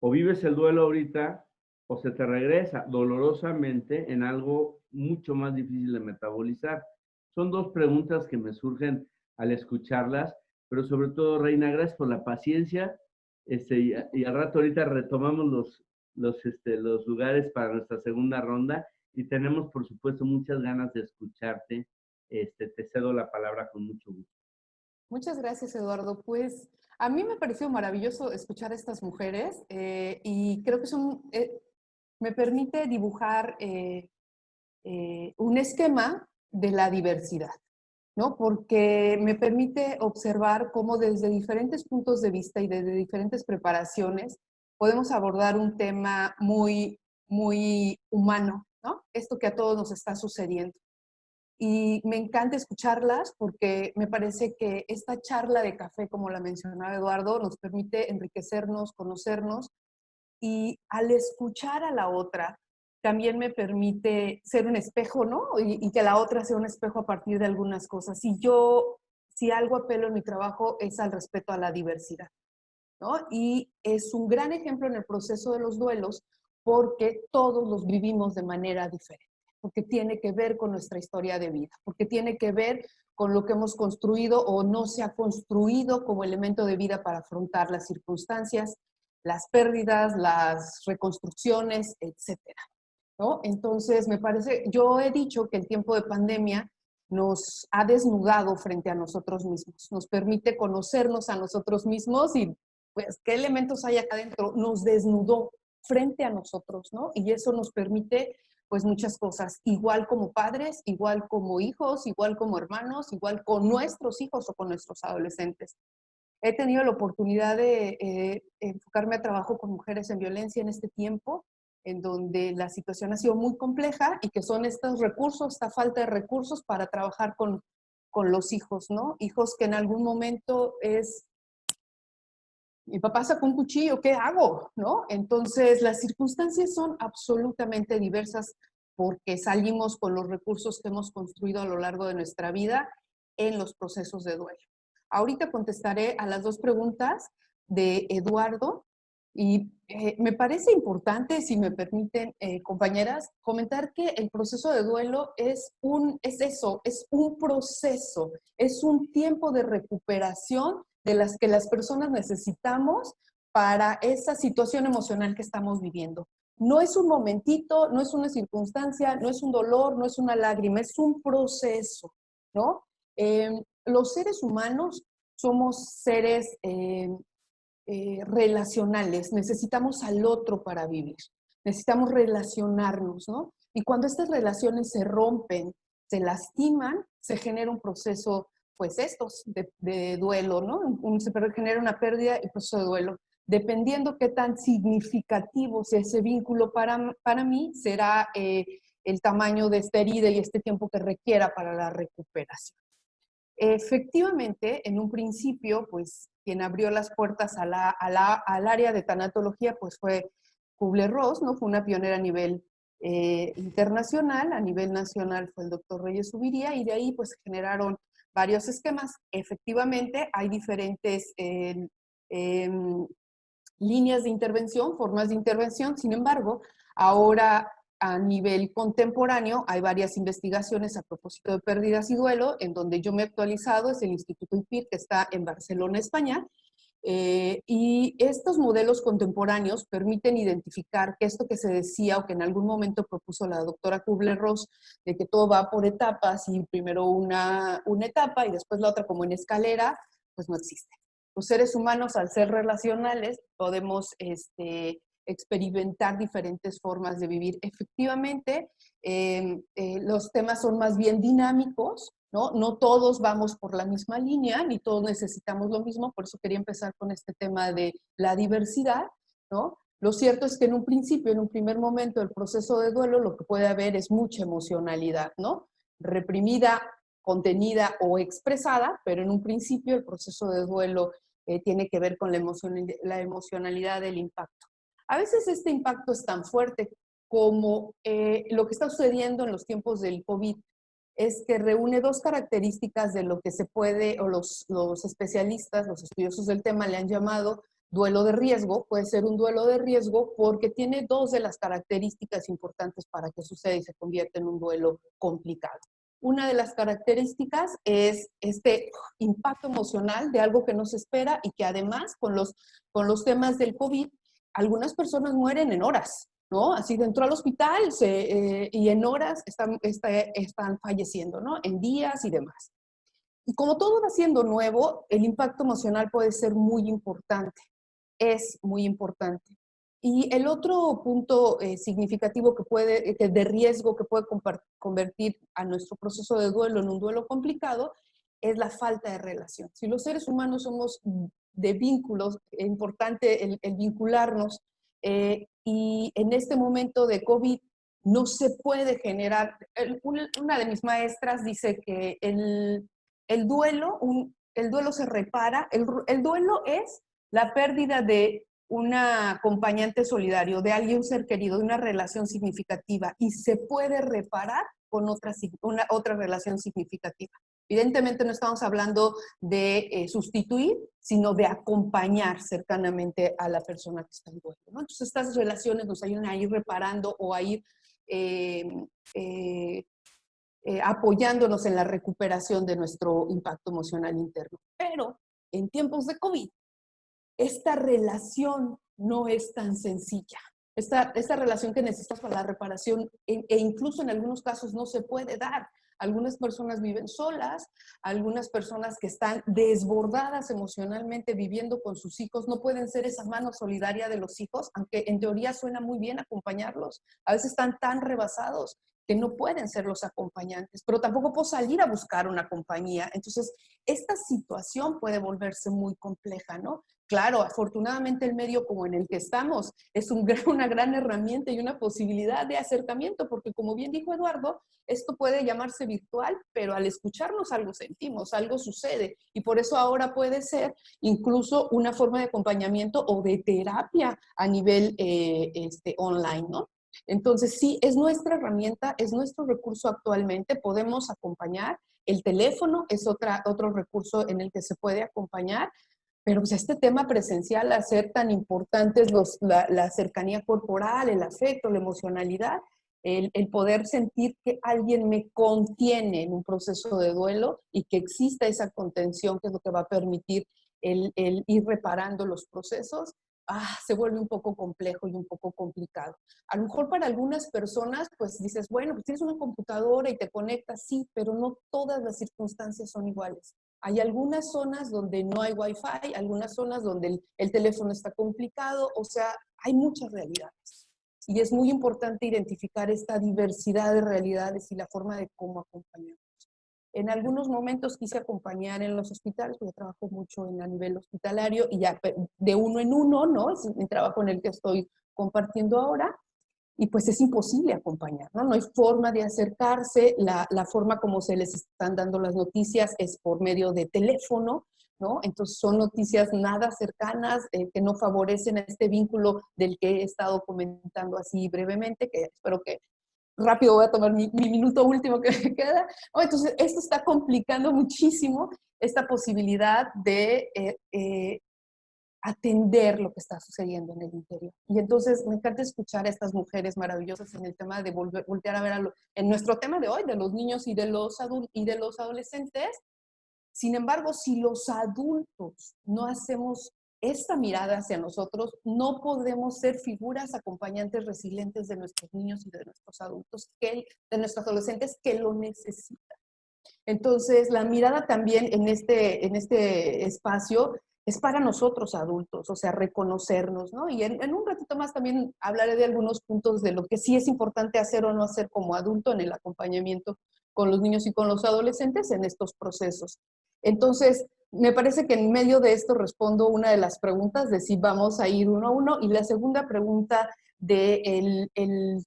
o vives el duelo ahorita o se te regresa dolorosamente en algo mucho más difícil de metabolizar. Son dos preguntas que me surgen al escucharlas, pero sobre todo, Reina, gracias por la paciencia. Este, y, al rato ahorita retomamos los, los, este, los lugares para nuestra segunda ronda y tenemos, por supuesto, muchas ganas de escucharte. Este, te cedo la palabra con mucho gusto. Muchas gracias, Eduardo. Pues a mí me pareció maravilloso escuchar a estas mujeres eh, y creo que son, eh, me permite dibujar eh, un esquema de la diversidad, ¿no? Porque me permite observar cómo desde diferentes puntos de vista y desde diferentes preparaciones podemos abordar un tema muy, muy humano, ¿no? Esto que a todos nos está sucediendo y me encanta escucharlas porque me parece que esta charla de café, como la mencionaba Eduardo, nos permite enriquecernos, conocernos y al escuchar a la otra también me permite ser un espejo, ¿no? Y, que la otra sea un espejo a partir de algunas cosas. Si yo, si algo apelo en mi trabajo es al respeto a la diversidad, ¿no? Y es un gran ejemplo en el proceso de los duelos porque todos los vivimos de manera diferente porque tiene que ver con nuestra historia de vida, porque tiene que ver con lo que hemos construido o no se ha construido como elemento de vida para afrontar las circunstancias, las pérdidas, las reconstrucciones, etcétera. ¿No? Entonces, me parece, yo he dicho que el tiempo de pandemia nos ha desnudado frente a nosotros mismos, nos permite conocernos a nosotros mismos y pues qué elementos hay acá adentro, nos desnudó frente a nosotros, ¿no? Y eso nos permite pues muchas cosas, igual como padres, igual como hijos, igual como hermanos, igual con nuestros hijos o con nuestros adolescentes. He tenido la oportunidad de eh, enfocarme a trabajo con mujeres en violencia en este tiempo, en donde la situación ha sido muy compleja y que son estos recursos, esta falta de recursos para trabajar con, con los hijos, ¿no? Hijos que en algún momento es mi papá sacó un cuchillo, ¿qué hago? ¿No? Entonces, las circunstancias son absolutamente diversas porque salimos con los recursos que hemos construido a lo largo de nuestra vida en los procesos de duelo. Ahorita contestaré a las dos preguntas de Eduardo y eh, me parece importante, si me permiten, eh, compañeras, comentar que el proceso de duelo es, un, es eso, es un proceso, es un tiempo de recuperación de las que las personas necesitamos para esa situación emocional que estamos viviendo. No es un momentito, no es una circunstancia, no es un dolor, no es una lágrima, es un proceso, ¿no? Em, los seres humanos somos seres em, eh, relacionales, necesitamos al otro para vivir, necesitamos relacionarnos, ¿no? Y cuando estas relaciones se rompen, se lastiman, se genera un proceso pues estos de, duelo, ¿no? se genera una pérdida y proceso de duelo. Dependiendo qué tan significativo sea ese vínculo para, para mí, será eh, el tamaño de esta herida y este tiempo que requiera para la recuperación. Efectivamente, en un principio, pues quien abrió las puertas al área de tanatología pues fue Kubler-Ross, ¿no? Fue una pionera a nivel eh, internacional, a nivel nacional fue el doctor Reyes Subiría, y de ahí pues generaron varios esquemas. Efectivamente, hay diferentes em, líneas de intervención, formas de intervención, sin embargo, ahora a nivel contemporáneo hay varias investigaciones a propósito de pérdidas y duelo, en donde yo me he actualizado, es el Instituto IPIR, que está en Barcelona, España, eh, y estos modelos contemporáneos permiten identificar que esto que se decía o que en algún momento propuso la doctora Kubler-Ross, de que todo va por etapas y primero una, una etapa y después la otra como en escalera, pues no existe. Los seres humanos, al ser relacionales, podemos este, experimentar diferentes formas de vivir. Efectivamente, em, eh, los temas son más bien dinámicos, ¿no? No todos vamos por la misma línea, ni todos necesitamos lo mismo, por eso quería empezar con este tema de la diversidad, ¿no? Lo cierto es que en un principio, en un primer momento del proceso de duelo, lo que puede haber es mucha emocionalidad, ¿no? Reprimida, contenida o expresada, pero en un principio el proceso de duelo eh, tiene que ver con la, la emocionalidad del impacto. A veces este impacto es tan fuerte como eh, lo que está sucediendo en los tiempos del COVID, es que reúne dos características de lo que se puede, o los, los especialistas, los estudiosos del tema le han llamado duelo de riesgo. Puede ser un duelo de riesgo porque tiene dos de las características importantes para que suceda y se convierta en un duelo complicado. Una de las características es este impacto emocional de algo que no se espera y que además con los, con los temas del COVID algunas personas mueren en horas, ¿no? Así dentro al hospital eh, y en horas están, están falleciendo, ¿no? En días y demás. Y como todo va siendo nuevo, el impacto emocional puede ser muy importante, es muy importante. Y el otro punto eh, significativo que puede, de riesgo que puede convertir a nuestro proceso de duelo en un duelo complicado es la falta de relación. Si los seres humanos somos de vínculos, es importante el, vincularnos. Eh, y en este momento de COVID no se puede generar, una de mis maestras dice que el, el duelo, el duelo se repara, el, el, duelo es la pérdida de un acompañante solidario, de alguien, ser querido, de una relación significativa y se puede reparar con otra, una, otra relación significativa. Evidentemente no estamos hablando de eh, sustituir, sino de acompañar cercanamente a la persona que está en duelo. Entonces estas relaciones nos ayudan a ir reparando o a ir eh, eh, apoyándonos en la recuperación de nuestro impacto emocional interno. Pero en tiempos de COVID, esta relación no es tan sencilla. Esta, esta relación que necesitas para la reparación e, e incluso en algunos casos no se puede dar algunas personas viven solas, algunas personas que están desbordadas emocionalmente viviendo con sus hijos, no pueden ser esa mano solidaria de los hijos, aunque en teoría suena muy bien acompañarlos. A veces están tan rebasados que no pueden ser los acompañantes, pero tampoco puedo salir a buscar una compañía. Entonces, esta situación puede volverse muy compleja, ¿no? Claro, afortunadamente el medio como en el que estamos es un, [LAUGHS] una gran herramienta y una posibilidad de acercamiento, porque como bien dijo Eduardo, esto puede llamarse virtual, pero al escucharnos algo sentimos, algo sucede, y por eso ahora puede ser incluso una forma de acompañamiento o de terapia a nivel eh, este, online, ¿no? Entonces, sí, es nuestra herramienta, es nuestro recurso actualmente, podemos acompañar. El teléfono es otra, otro recurso en el que se puede acompañar, pero pues este tema presencial, hacer tan importantes los, la, cercanía corporal, el afecto, la emocionalidad, el, poder sentir que alguien me contiene en un proceso de duelo y que exista esa contención que es lo que va a permitir el, el ir reparando los procesos, ah, se vuelve un poco complejo y un poco complicado. A lo mejor para algunas personas, pues dices, bueno, pues tienes una computadora y te conectas, sí, pero no todas las circunstancias son iguales. Hay algunas zonas donde no hay wifi, algunas zonas donde el, el teléfono está complicado, o sea, hay muchas realidades. Y es muy importante identificar esta diversidad de realidades y la forma de cómo acompañar. En algunos momentos quise acompañar en los hospitales, porque trabajo mucho en a nivel hospitalario y ya de uno en uno, ¿no? Es el trabajo en el que estoy compartiendo ahora. Y pues es imposible acompañar, ¿no? No hay forma de acercarse, la, la forma como se les están dando las noticias es por medio de teléfono, ¿no? Entonces son noticias nada cercanas eh, que no favorecen este vínculo del que he estado comentando así brevemente, que espero que rápido voy a tomar mi, minuto último que [LAUGHS] me queda. entonces, esto está complicando muchísimo esta posibilidad de eh, eh, atender lo que está sucediendo en el interior. Y entonces me encanta escuchar a estas mujeres maravillosas en el tema de volver, voltear a ver a en nuestro tema de hoy, de los niños y de los, y de los adolescentes. Sin embargo, si los adultos no hacemos esta mirada hacia nosotros, no podemos ser figuras acompañantes resilientes de nuestros niños y de nuestros adultos, que, de nuestros adolescentes que lo necesitan. Entonces, la mirada también en este, en este espacio es para nosotros adultos, o sea, reconocernos, ¿no? Y en, un ratito más también hablaré de algunos puntos de lo que sí es importante hacer o no hacer como adulto en el acompañamiento con los niños y con los adolescentes en estos procesos. Entonces, me parece que en medio de esto respondo una de las preguntas de si vamos a ir uno a uno y la segunda pregunta de el, el,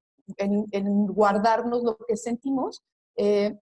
guardarnos lo que sentimos. Eh,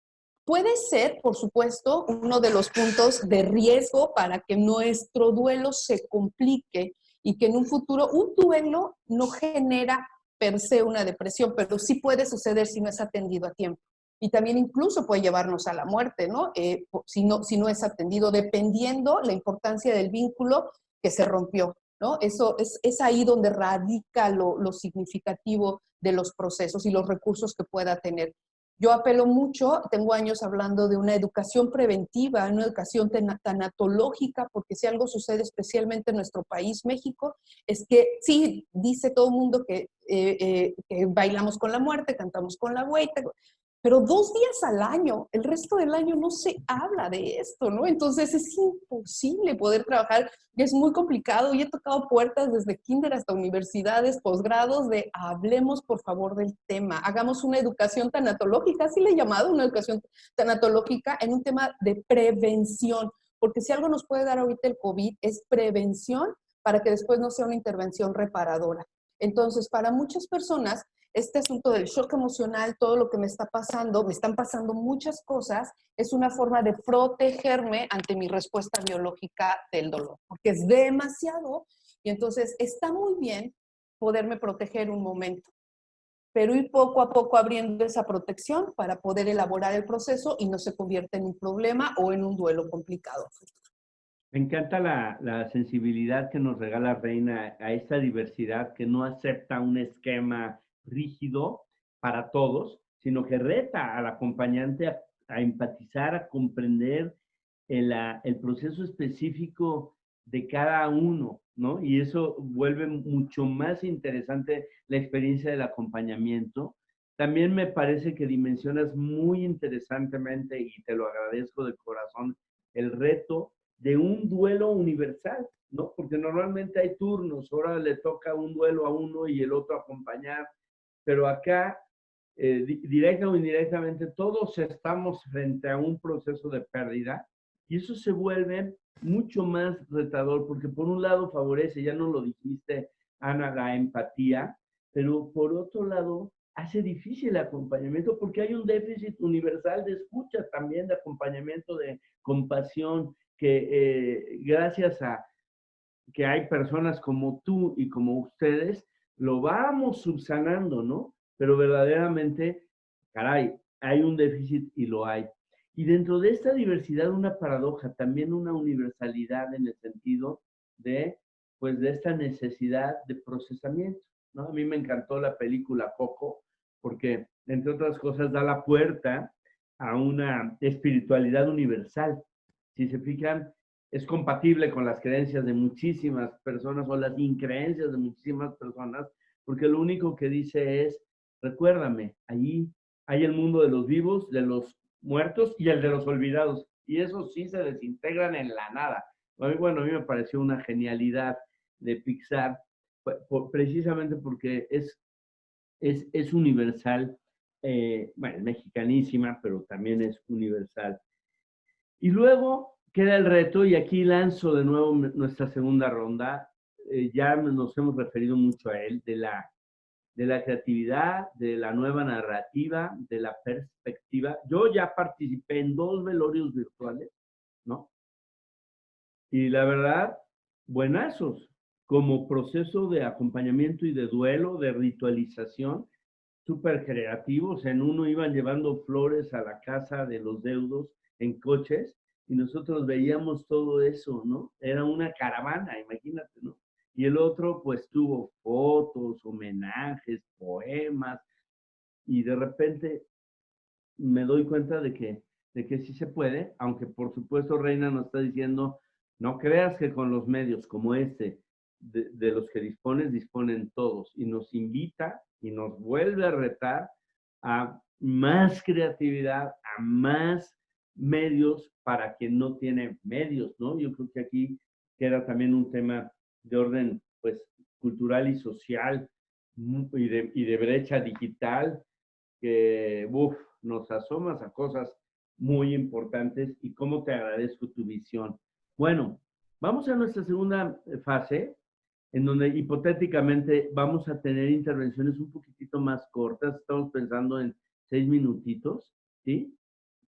Puede ser, por supuesto, uno de los puntos de riesgo para que nuestro duelo se complique y que en un futuro un duelo no genera per se una depresión, pero sí puede suceder si no es atendido a tiempo. Y también incluso puede llevarnos a la muerte, ¿no? Eh, si, ¿no? si no es atendido, dependiendo la importancia del vínculo que se rompió, ¿no? Eso es, es ahí donde radica lo, lo significativo de los procesos y los recursos que pueda tener. Yo apelo mucho, tengo años hablando de una educación preventiva, una educación tanatológica, porque si algo sucede especialmente en nuestro país, México, es que sí, dice todo el mundo que, eh, eh, bailamos con la muerte, cantamos con la güeyta, pero dos días al año, el resto del año no se habla de esto, ¿no? Entonces es imposible poder trabajar, es muy complicado y he tocado puertas desde kinder hasta universidades, posgrados, de hablemos por favor del tema, hagamos una educación tanatológica, así le he llamado, una educación tanatológica en un tema de prevención, porque si algo nos puede dar ahorita el COVID es prevención para que después no sea una intervención reparadora. Entonces, para muchas personas, este asunto del shock emocional, todo lo que me está pasando, me están pasando muchas cosas, es una forma de protegerme ante mi respuesta biológica del dolor, porque es demasiado y entonces está muy bien poderme proteger un momento, pero ir poco a poco abriendo esa protección para poder elaborar el proceso y no se convierta en un problema o en un duelo complicado. Me encanta la, la sensibilidad que nos regala Reina a esta diversidad que no acepta un esquema rígido para todos, sino que reta al acompañante a, empatizar, a comprender el, el, proceso específico de cada uno, ¿no? Y eso vuelve mucho más interesante la experiencia del acompañamiento. También me parece que dimensionas muy interesantemente, y te lo agradezco de corazón, el reto de un duelo universal, ¿no? Porque normalmente hay turnos, ahora le toca un duelo a uno y el otro acompañar, pero acá, eh, directa o indirectamente, todos estamos frente a un proceso de pérdida y eso se vuelve mucho más retador porque por un lado favorece, ya no lo dijiste, Ana, la empatía, pero por otro lado hace difícil el acompañamiento porque hay un déficit universal de escucha también, de acompañamiento, de compasión, que eh, gracias a que hay personas como tú y como ustedes lo vamos subsanando, ¿no? Pero verdaderamente, caray, hay un déficit y lo hay. Y dentro de esta diversidad, una paradoja, también una universalidad en el sentido de, pues, de esta necesidad de procesamiento, ¿no? A mí me encantó la película Coco, porque, entre otras cosas, da la puerta a una espiritualidad universal. Si se fijan, es compatible con las creencias de muchísimas personas o las increencias de muchísimas personas, porque lo único que dice es, recuérdame, allí hay el mundo de los vivos, de los muertos y el de los olvidados, y esos sí se desintegran en la nada. Bueno, a mí me pareció una genialidad de Pixar, precisamente porque es, es, es universal, eh, bueno, mexicanísima, pero también es universal. Y luego queda el reto, y aquí lanzo de nuevo nuestra segunda ronda, eh, ya nos hemos referido mucho a él, de la, de la creatividad, de la nueva narrativa, de la perspectiva. Yo ya participé en dos velorios virtuales, ¿no? Y la verdad, buenazos, como proceso de acompañamiento y de duelo, de ritualización, súper creativos. En uno iban llevando flores a la casa de los deudos en coches y nosotros veíamos todo eso, ¿no? Era una caravana, imagínate, ¿no? Y el otro, pues tuvo fotos, homenajes, poemas, y de repente me doy cuenta de que, de que sí se puede, aunque por supuesto Reina nos está diciendo, no creas que con los medios como este, de, de los que dispones, disponen todos, y nos invita y nos vuelve a retar a más creatividad, a más medios para quien no tiene medios, ¿no? Yo creo que aquí queda también un tema de orden, pues, cultural y social y de, y de brecha digital que, uff, nos asomas a cosas muy importantes y cómo te agradezco tu visión. Bueno, vamos a nuestra segunda fase, en donde hipotéticamente vamos a tener intervenciones un poquitito más cortas. Estamos pensando en seis minutitos, ¿sí?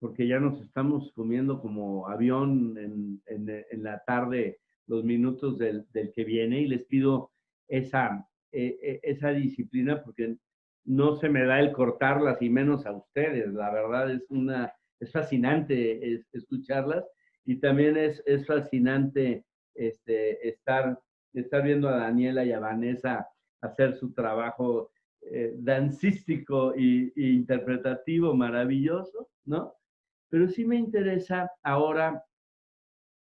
Porque ya nos estamos comiendo como avión en, en, la tarde los minutos del, del, que viene y les pido esa, e, e, esa disciplina porque no se me da el cortarlas y menos a ustedes. La verdad es una, es fascinante escucharlas y también es, es fascinante este, estar estar viendo a Daniela y a Vanessa hacer su trabajo eh, dancístico e interpretativo maravilloso, ¿no? Pero sí me interesa ahora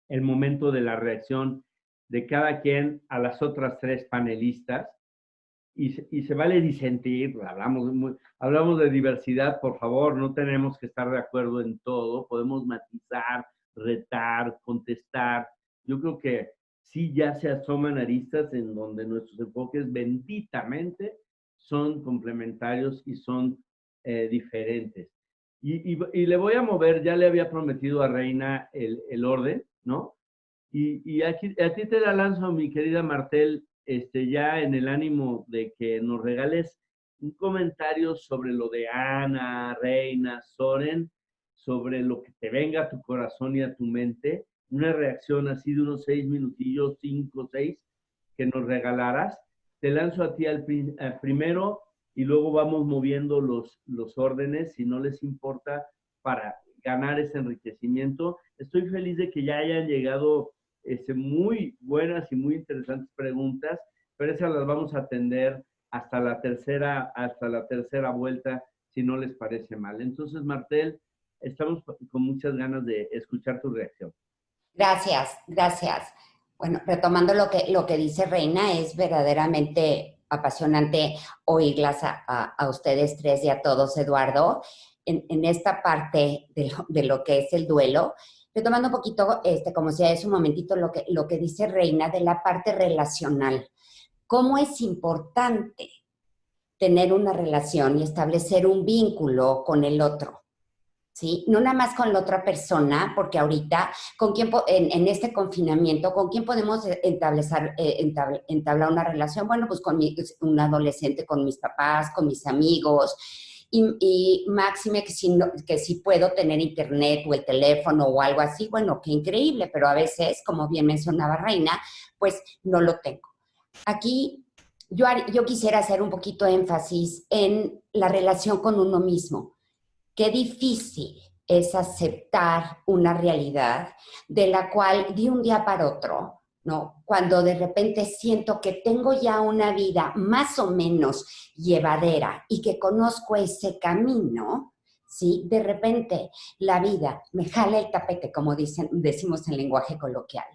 el momento de la reacción de cada quien a las otras tres panelistas y, se vale disentir, hablamos, hablamos de diversidad, por favor, no tenemos que estar de acuerdo en todo, podemos matizar, retar, contestar. Yo creo que sí ya se asoman aristas en donde nuestros enfoques benditamente son complementarios y son eh, diferentes. Y, le voy a mover, ya le había prometido a Reina el, orden, ¿no? Y, aquí, a ti te la lanzo, mi querida Martel, este, ya en el ánimo de que nos regales un comentario sobre lo de Ana, Reina, Soren, sobre lo que te venga a tu corazón y a tu mente, una reacción así de unos seis minutillos, cinco, seis, que nos regalaras. Te lanzo a ti al, primero y luego vamos moviendo los, los órdenes, si no les importa, para ganar ese enriquecimiento. Estoy feliz de que ya hayan llegado este, muy buenas y muy interesantes preguntas, pero esas las vamos a atender hasta la tercera, hasta la tercera vuelta, si no les parece mal. Entonces, Martel, estamos con muchas ganas de escuchar tu reacción. Gracias, gracias. Bueno, retomando lo que, lo que dice Reina, es verdaderamente apasionante oírlas a, ustedes tres y a todos, Eduardo, en, esta parte de lo, que es el duelo. Retomando un poquito, este, como si es un momentito, lo que, lo que dice Reina de la parte relacional. ¿Cómo es importante tener una relación y establecer un vínculo con el otro? ¿Sí? No nada más con la otra persona, porque ahorita, ¿con quién en, este confinamiento, ¿con quién podemos eh, eh, entablar una relación? Bueno, pues con un adolescente, con mis papás, con mis amigos, y, máxime que si, que si puedo tener internet o el teléfono o algo así, bueno, qué increíble, pero a veces, como bien mencionaba Reina, pues no lo tengo. Aquí yo, yo quisiera hacer un poquito énfasis en la relación con uno mismo qué difícil es aceptar una realidad de la cual de un día para otro, ¿no? Cuando de repente siento que tengo ya una vida más o menos llevadera y que conozco ese camino, ¿sí? De repente la vida me jala el tapete, como dicen, decimos en lenguaje coloquial,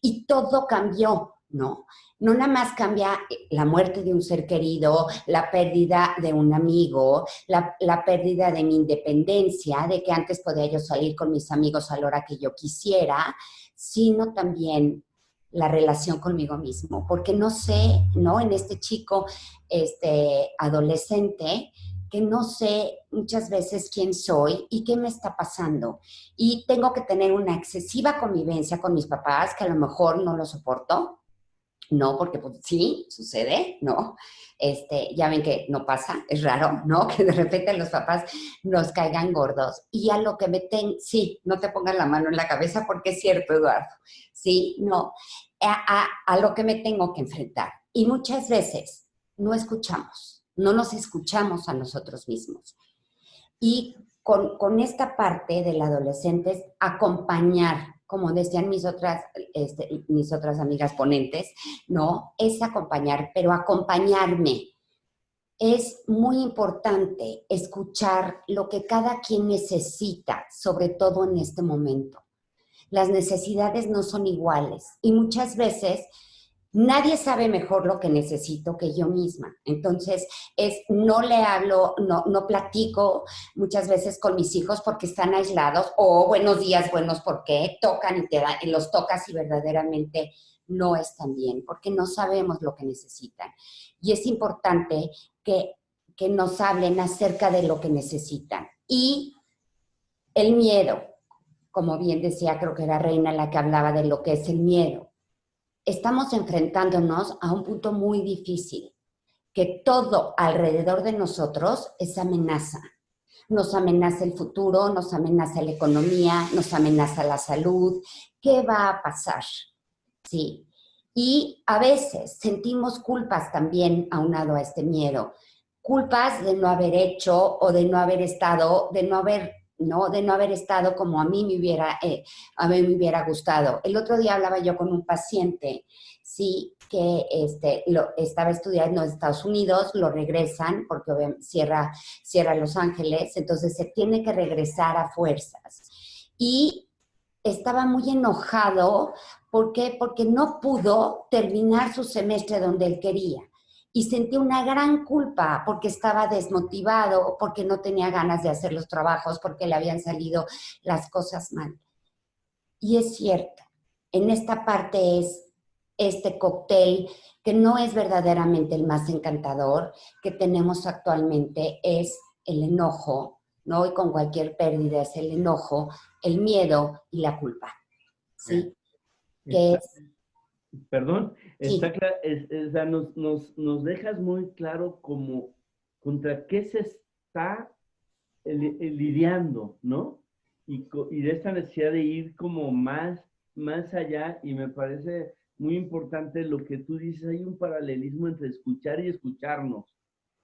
y todo cambió, ¿no? No nada más cambia la muerte de un ser querido, la pérdida de un amigo, la, pérdida de mi independencia, de que antes podía yo salir con mis amigos a la hora que yo quisiera, sino también la relación conmigo mismo, porque no sé, ¿no? En este chico, este adolescente, que no sé muchas veces quién soy y qué me está pasando. Y tengo que tener una excesiva convivencia con mis papás, que a lo mejor no lo soporto, no, porque pues, sí, sucede, ¿no? Este, ya ven que no pasa, es raro, ¿no? [LAUGHS] Que de repente los papás nos caigan gordos. Y a lo que me ten, sí, no te pongan la mano en la cabeza porque es cierto, Eduardo. Sí, no, a, a lo que me tengo que enfrentar. Y muchas veces no escuchamos. no nos escuchamos a nosotros mismos. Y con, con esta parte del adolescente es acompañar, como decían mis otras, este, mis otras amigas ponentes, ¿no? Es acompañar, pero acompañarme. Es muy importante escuchar lo que cada quien necesita, sobre todo en este momento. Las necesidades no son iguales y muchas veces Nadie sabe mejor lo que necesito que yo misma. Entonces, es, no le hablo, no, no platico muchas veces con mis hijos porque están aislados o buenos días, buenos porque tocan y, te y los tocas y verdaderamente no están bien porque no sabemos lo que necesitan. Y es importante que, que nos hablen acerca de lo que necesitan. Y el miedo, como bien decía, creo que era Reina la que hablaba de lo que es el miedo estamos enfrentándonos a un punto muy difícil, que todo alrededor de nosotros es amenaza. Nos amenaza el futuro, nos amenaza la economía, nos amenaza la salud. ¿Qué va a pasar? Sí. Y a veces sentimos culpas también aunado a este miedo. Culpas de no haber hecho o de no haber estado, de no haber ¿no? De no haber estado como a mí me hubiera, eh, a mí me hubiera gustado. El otro día hablaba yo con un paciente, sí, que este, lo, estaba estudiando en Estados Unidos, lo regresan porque cierra, cierra Los Ángeles, entonces se tiene que regresar a fuerzas. Y estaba muy enojado, ¿por qué? Porque no pudo terminar su semestre donde él quería y sentí una gran culpa porque estaba desmotivado, porque no tenía ganas de hacer los trabajos, porque le habían salido las cosas mal. Y es cierto, en esta parte es este cóctel que no es verdaderamente el más encantador que tenemos actualmente, es el enojo, ¿no? Y con cualquier pérdida es el enojo, el miedo y la culpa, ¿sí? Que es Perdón, está nos, nos, nos, dejas muy claro como contra qué se está lidiando, ¿no? Y, y, de esta necesidad de ir como más, más allá, y me parece muy importante lo que tú dices, hay un paralelismo entre escuchar y escucharnos.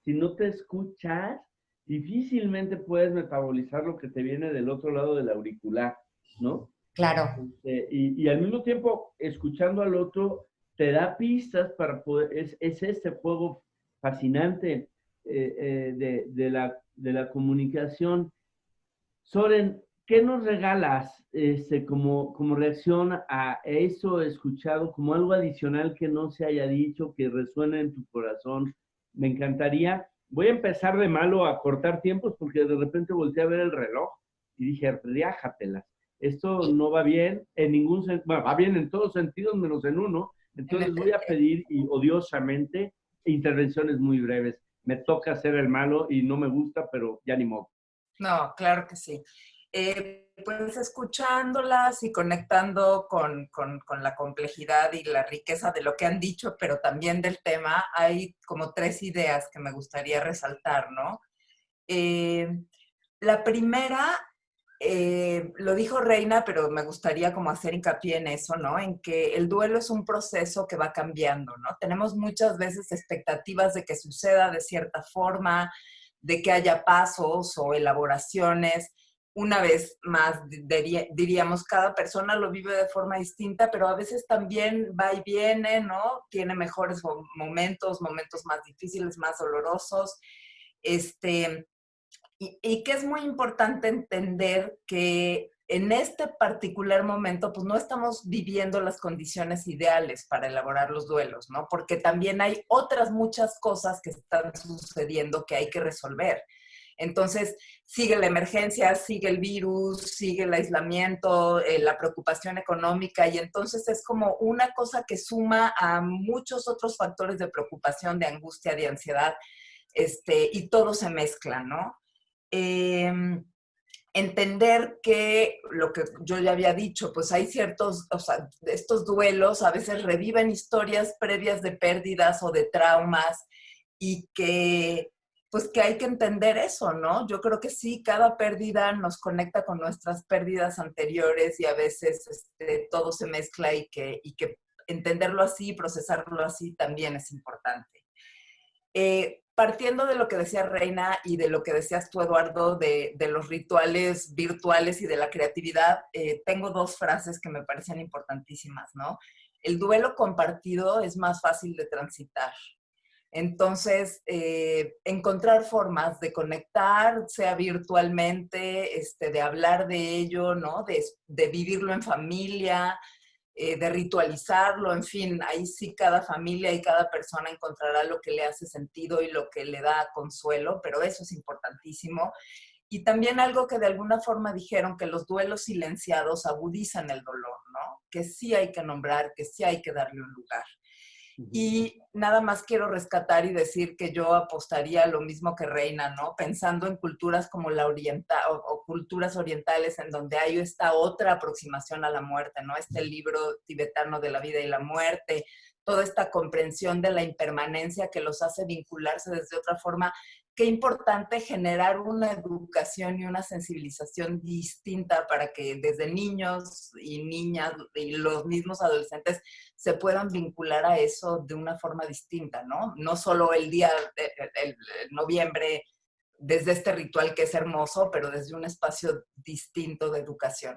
Si no te escuchas, difícilmente puedes metabolizar lo que te viene del otro lado del auricular, ¿no? Claro. Este, y, al mismo tiempo, escuchando al otro, te da pistas para poder, es, es este juego fascinante eh, eh, de, de, la, de la comunicación. Soren, ¿qué nos regalas este, como, como reacción a eso escuchado, como algo adicional que no se haya dicho, que resuena en tu corazón? Me encantaría. Voy a empezar de malo a cortar tiempos porque de repente volteé a ver el reloj y dije, riájatelas esto no va bien en ningún sentido, va bien en todos sentidos menos en uno, entonces voy a pedir y odiosamente intervenciones muy breves. Me toca hacer el malo y no me gusta, pero ya ni modo. No, claro que sí. Eh, pues escuchándolas y conectando con, con, con, la complejidad y la riqueza de lo que han dicho, pero también del tema, hay como tres ideas que me gustaría resaltar, ¿no? Eh, la primera eh, lo dijo Reina, pero me gustaría como hacer hincapié en eso, ¿no? En que el duelo es un proceso que va cambiando, ¿no? Tenemos muchas veces expectativas de que suceda de cierta forma, de que haya pasos o elaboraciones. Una vez más, diríamos, cada persona lo vive de forma distinta, pero a veces también va y viene, ¿no? Tiene mejores momentos, momentos más difíciles, más dolorosos. Este, y, que es muy importante entender que en este particular momento, pues no estamos viviendo las condiciones ideales para elaborar los duelos, ¿no? Porque también hay otras muchas cosas que están sucediendo que hay que resolver. Entonces, sigue la emergencia, sigue el virus, sigue el aislamiento, eh, la preocupación económica, y entonces es como una cosa que suma a muchos otros factores de preocupación, de angustia, de ansiedad, este, y todo se mezcla, ¿no? Em, entender que lo que yo ya había dicho, pues hay ciertos, o sea, estos duelos a veces reviven historias previas de pérdidas o de traumas y que pues que hay que entender eso, ¿no? Yo creo que sí, cada pérdida nos conecta con nuestras pérdidas anteriores y a veces este, todo se mezcla y que, y que entenderlo así, procesarlo así también es importante. Eh, partiendo de lo que decía Reina y de lo que decías tú, Eduardo, de, los rituales virtuales y de la creatividad, eh, tengo dos frases que me parecen importantísimas, ¿no? El duelo compartido es más fácil de transitar. Entonces, eh, encontrar formas de conectar, sea virtualmente, este, de hablar de ello, ¿no? De, de vivirlo en familia, eh, de ritualizarlo, en fin, ahí sí cada familia y cada persona encontrará lo que le hace sentido y lo que le da consuelo, pero eso es importantísimo. Y también algo que de alguna forma dijeron, que los duelos silenciados agudizan el dolor, ¿no? Que sí hay que nombrar, que sí hay que darle un lugar. Y nada más quiero rescatar y decir que yo apostaría lo mismo que Reina, ¿no? Pensando en culturas como la oriental o, culturas orientales en donde hay esta otra aproximación a la muerte, ¿no? Este libro tibetano de la vida y la muerte, toda esta comprensión de la impermanencia que los hace vincularse desde otra forma qué importante generar una educación y una sensibilización distinta para que desde niños y niñas y los mismos adolescentes se puedan vincular a eso de una forma distinta, ¿no? No solo el día de noviembre desde este ritual que es hermoso, pero desde un espacio distinto de educación.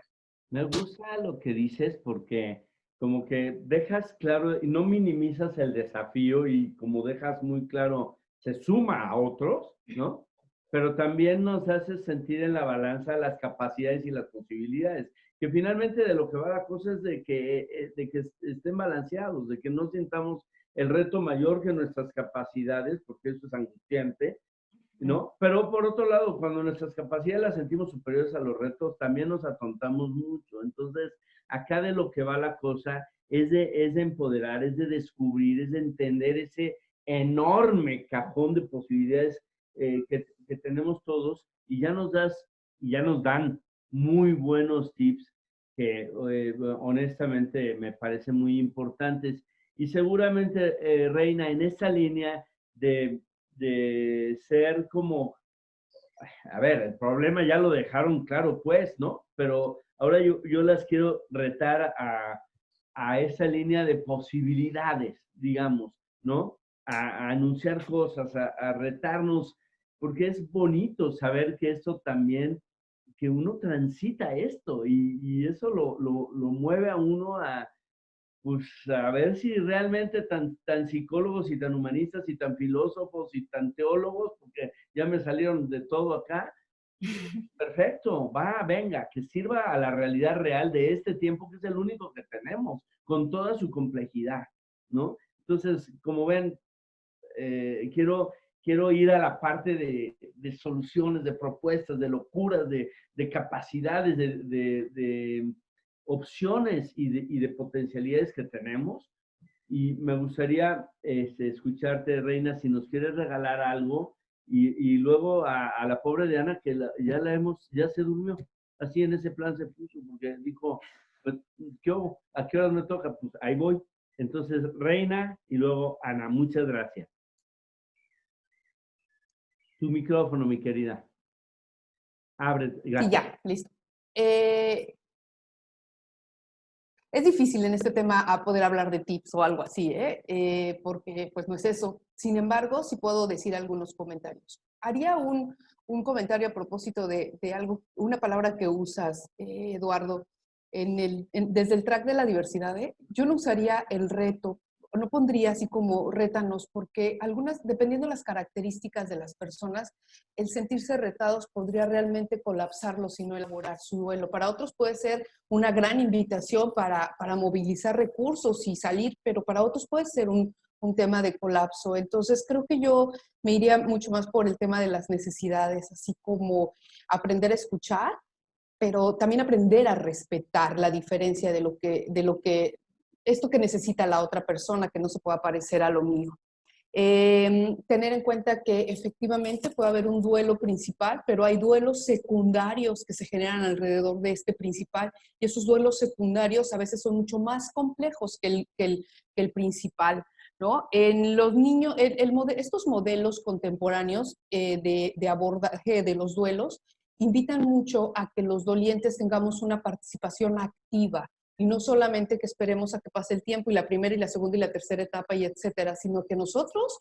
Me gusta lo que dices porque como que dejas claro no minimizas el desafío y como dejas muy claro se suma a otros, ¿no? Pero también nos hace sentir en la balanza las capacidades y las posibilidades, que finalmente de lo que va la cosa es de que, eh, de que estén balanceados, de que no sintamos el reto mayor que nuestras capacidades, porque eso es angustiante, ¿no? Pero por otro lado, cuando nuestras capacidades las sentimos superiores a los retos, también nos atontamos mucho. Entonces, acá de lo que va la cosa es de, es de empoderar, es de descubrir, es de entender ese, enorme cajón de posibilidades eh, que, tenemos todos y ya nos das, ya nos dan muy buenos tips que eh, honestamente me parecen muy importantes. Y seguramente, eh, Reina, en esta línea de, de, ser como, a ver, el problema ya lo dejaron claro, pues, ¿no? Pero ahora yo, yo las quiero retar a, a esa línea de posibilidades, digamos, ¿no? A, anunciar cosas, a, retarnos, porque es bonito saber que esto también, que uno transita esto y, eso lo, mueve a uno a, pues, a ver si realmente tan, tan psicólogos y tan humanistas y tan filósofos y tan teólogos, porque ya me salieron de todo acá, [LAUGHS] Perfecto, va, venga, que sirva a la realidad real de este tiempo que es el único que tenemos, con toda su complejidad, ¿no? Entonces, como ven, eh, quiero, quiero ir a la parte de, de soluciones, de propuestas, de locuras, de, de capacidades, de, de opciones y, y de, potencialidades que tenemos. Y me gustaría este, escucharte, Reina, si nos quieres regalar algo. Y, y luego a, a, la pobre Diana, que ya la hemos, ya se durmió. Así en ese plan se puso, porque dijo, pues, ¿qué ¿a qué hora me toca? Pues ahí voy. Entonces, Reina y luego Ana, muchas gracias. Tu micrófono, mi querida. Abre. Gracias. Y ya, listo. Eh, es difícil en este tema a poder hablar de tips o algo así, ¿eh? ¿eh? porque pues no es eso. Sin embargo, sí puedo decir algunos comentarios. Haría un, un comentario a propósito de, de, algo, una palabra que usas, eh, Eduardo, en el, desde el track de la diversidad. ¿eh? Yo no usaría el reto no pondría así como rétanos, porque algunas, dependiendo de las características de las personas, el sentirse retados podría realmente colapsarlos y no elaborar su duelo. Para otros puede ser una gran invitación para, para movilizar recursos y salir, pero para otros puede ser un, un tema de colapso. Entonces creo que yo me iría mucho más por el tema de las necesidades, así como aprender a escuchar, pero también aprender a respetar la diferencia de lo que, de lo que esto que necesita la otra persona, que no se pueda parecer a lo mío. Em, tener en cuenta que efectivamente puede haber un duelo principal, pero hay duelos secundarios que se generan alrededor de este principal y esos duelos secundarios a veces son mucho más complejos que el, principal. ¿no? En los niños, estos modelos contemporáneos eh, de abordaje de los duelos invitan mucho a que los dolientes tengamos una participación activa y no solamente que esperemos a que pase el tiempo y la primera y la segunda y la tercera etapa y etcétera, sino que nosotros,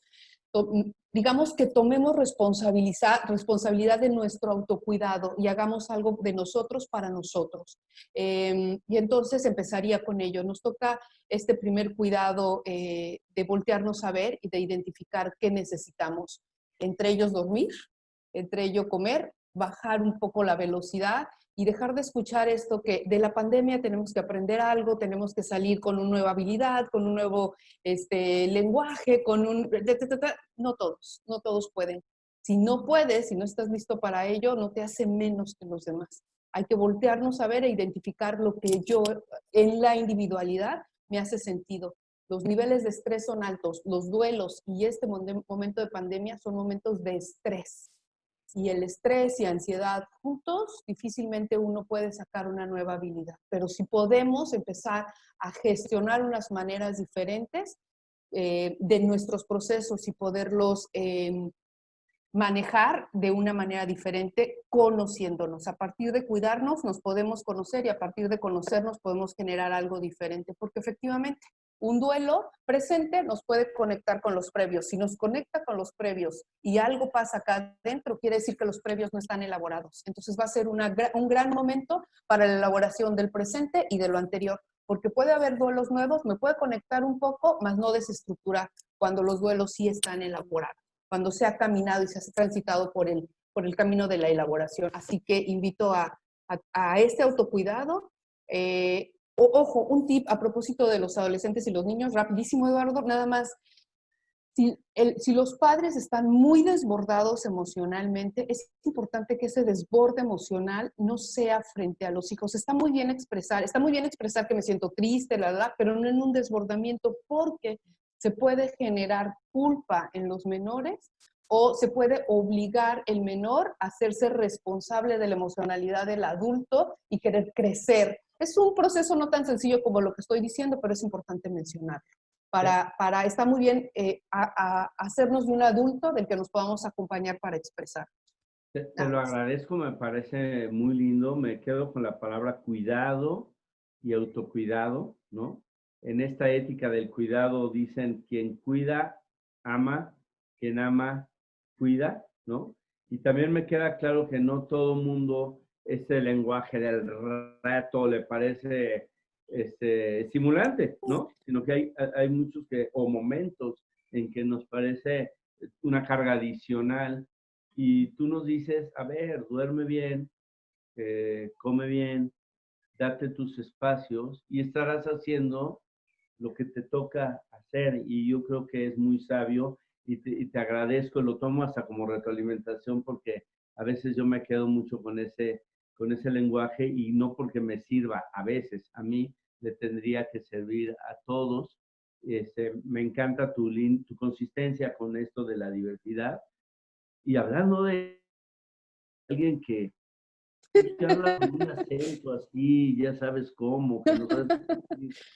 digamos que tomemos responsabilidad de nuestro autocuidado y hagamos algo de nosotros para nosotros. Em, y entonces empezaría con ello. Nos toca este primer cuidado eh, de voltearnos a ver y de identificar qué necesitamos. Entre ellos dormir, entre ellos comer, bajar un poco la velocidad y dejar de escuchar esto que de la pandemia tenemos que aprender algo, tenemos que salir con una nueva habilidad, con un nuevo este, lenguaje, con un... No todos, no todos pueden. Si no puedes, si no estás listo para ello, no te hace menos que los demás. Hay que voltearnos a ver e identificar lo que yo en la individualidad me hace sentido. Los niveles de estrés son altos, los duelos y este momento de pandemia son momentos de estrés y el estrés y ansiedad juntos, difícilmente uno puede sacar una nueva habilidad. Pero si podemos empezar a gestionar unas maneras diferentes eh, de nuestros procesos y poderlos em, manejar de una manera diferente, conociéndonos. A partir de cuidarnos nos podemos conocer y a partir de conocernos podemos generar algo diferente, porque efectivamente un duelo presente nos puede conectar con los previos. Si nos conecta con los previos y algo pasa acá adentro, quiere decir que los previos no están elaborados. Entonces va a ser un gran momento para la elaboración del presente y de lo anterior, porque puede haber duelos nuevos, me puede conectar un poco, más no desestructurar cuando los duelos sí están elaborados, cuando se ha caminado y se ha transitado por el, por el camino de la elaboración. Así que invito a, a, este autocuidado. Eh, ojo, un tip a propósito de los adolescentes y los niños, rapidísimo Eduardo, nada más. Si, los padres están muy desbordados emocionalmente, es importante que ese desborde emocional no sea frente a los hijos. Está muy bien expresar, está muy bien expresar que me siento triste, la, la, pero no en un desbordamiento porque se puede generar culpa en los menores o se puede obligar el menor a hacerse responsable de la emocionalidad del adulto y querer crecer es un proceso no tan sencillo como lo que estoy diciendo, pero es importante mencionarlo. Para, para está muy bien eh, a, hacernos de un adulto del que nos podamos acompañar para expresar. Te, lo agradezco, me parece muy lindo. Me quedo con la palabra cuidado y autocuidado, ¿no? En esta ética del cuidado dicen quien cuida, ama, quien ama, cuida, ¿no? Y también me queda claro que no todo mundo este lenguaje del reto le parece este, estimulante, ¿no? Sino que hay, hay muchos que, o momentos en que nos parece una carga adicional y tú nos dices, a ver, duerme bien, eh, come bien, date tus espacios y estarás haciendo lo que te toca hacer y yo creo que es muy sabio y te, y te agradezco, lo tomo hasta como retroalimentación porque a veces yo me quedo mucho con ese con ese lenguaje y no porque me sirva a veces, a mí le tendría que servir a todos. Este, me encanta tu, tu consistencia con esto de la diversidad. Y hablando de alguien que, habla con un acento así, ya sabes cómo,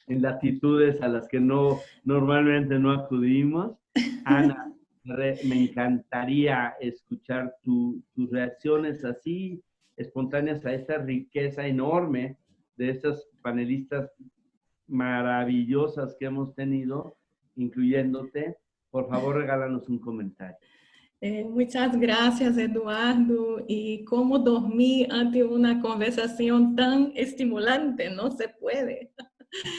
en latitudes a las que no normalmente no acudimos. Ana, me encantaría escuchar tus reacciones así, espontáneas a esta riqueza enorme de estas panelistas maravillosas que hemos tenido, incluyéndote. Por favor, regálanos un comentario. Eh, muchas gracias, Eduardo. Y cómo dormir ante una conversación tan estimulante, no se puede. [LAUGHS]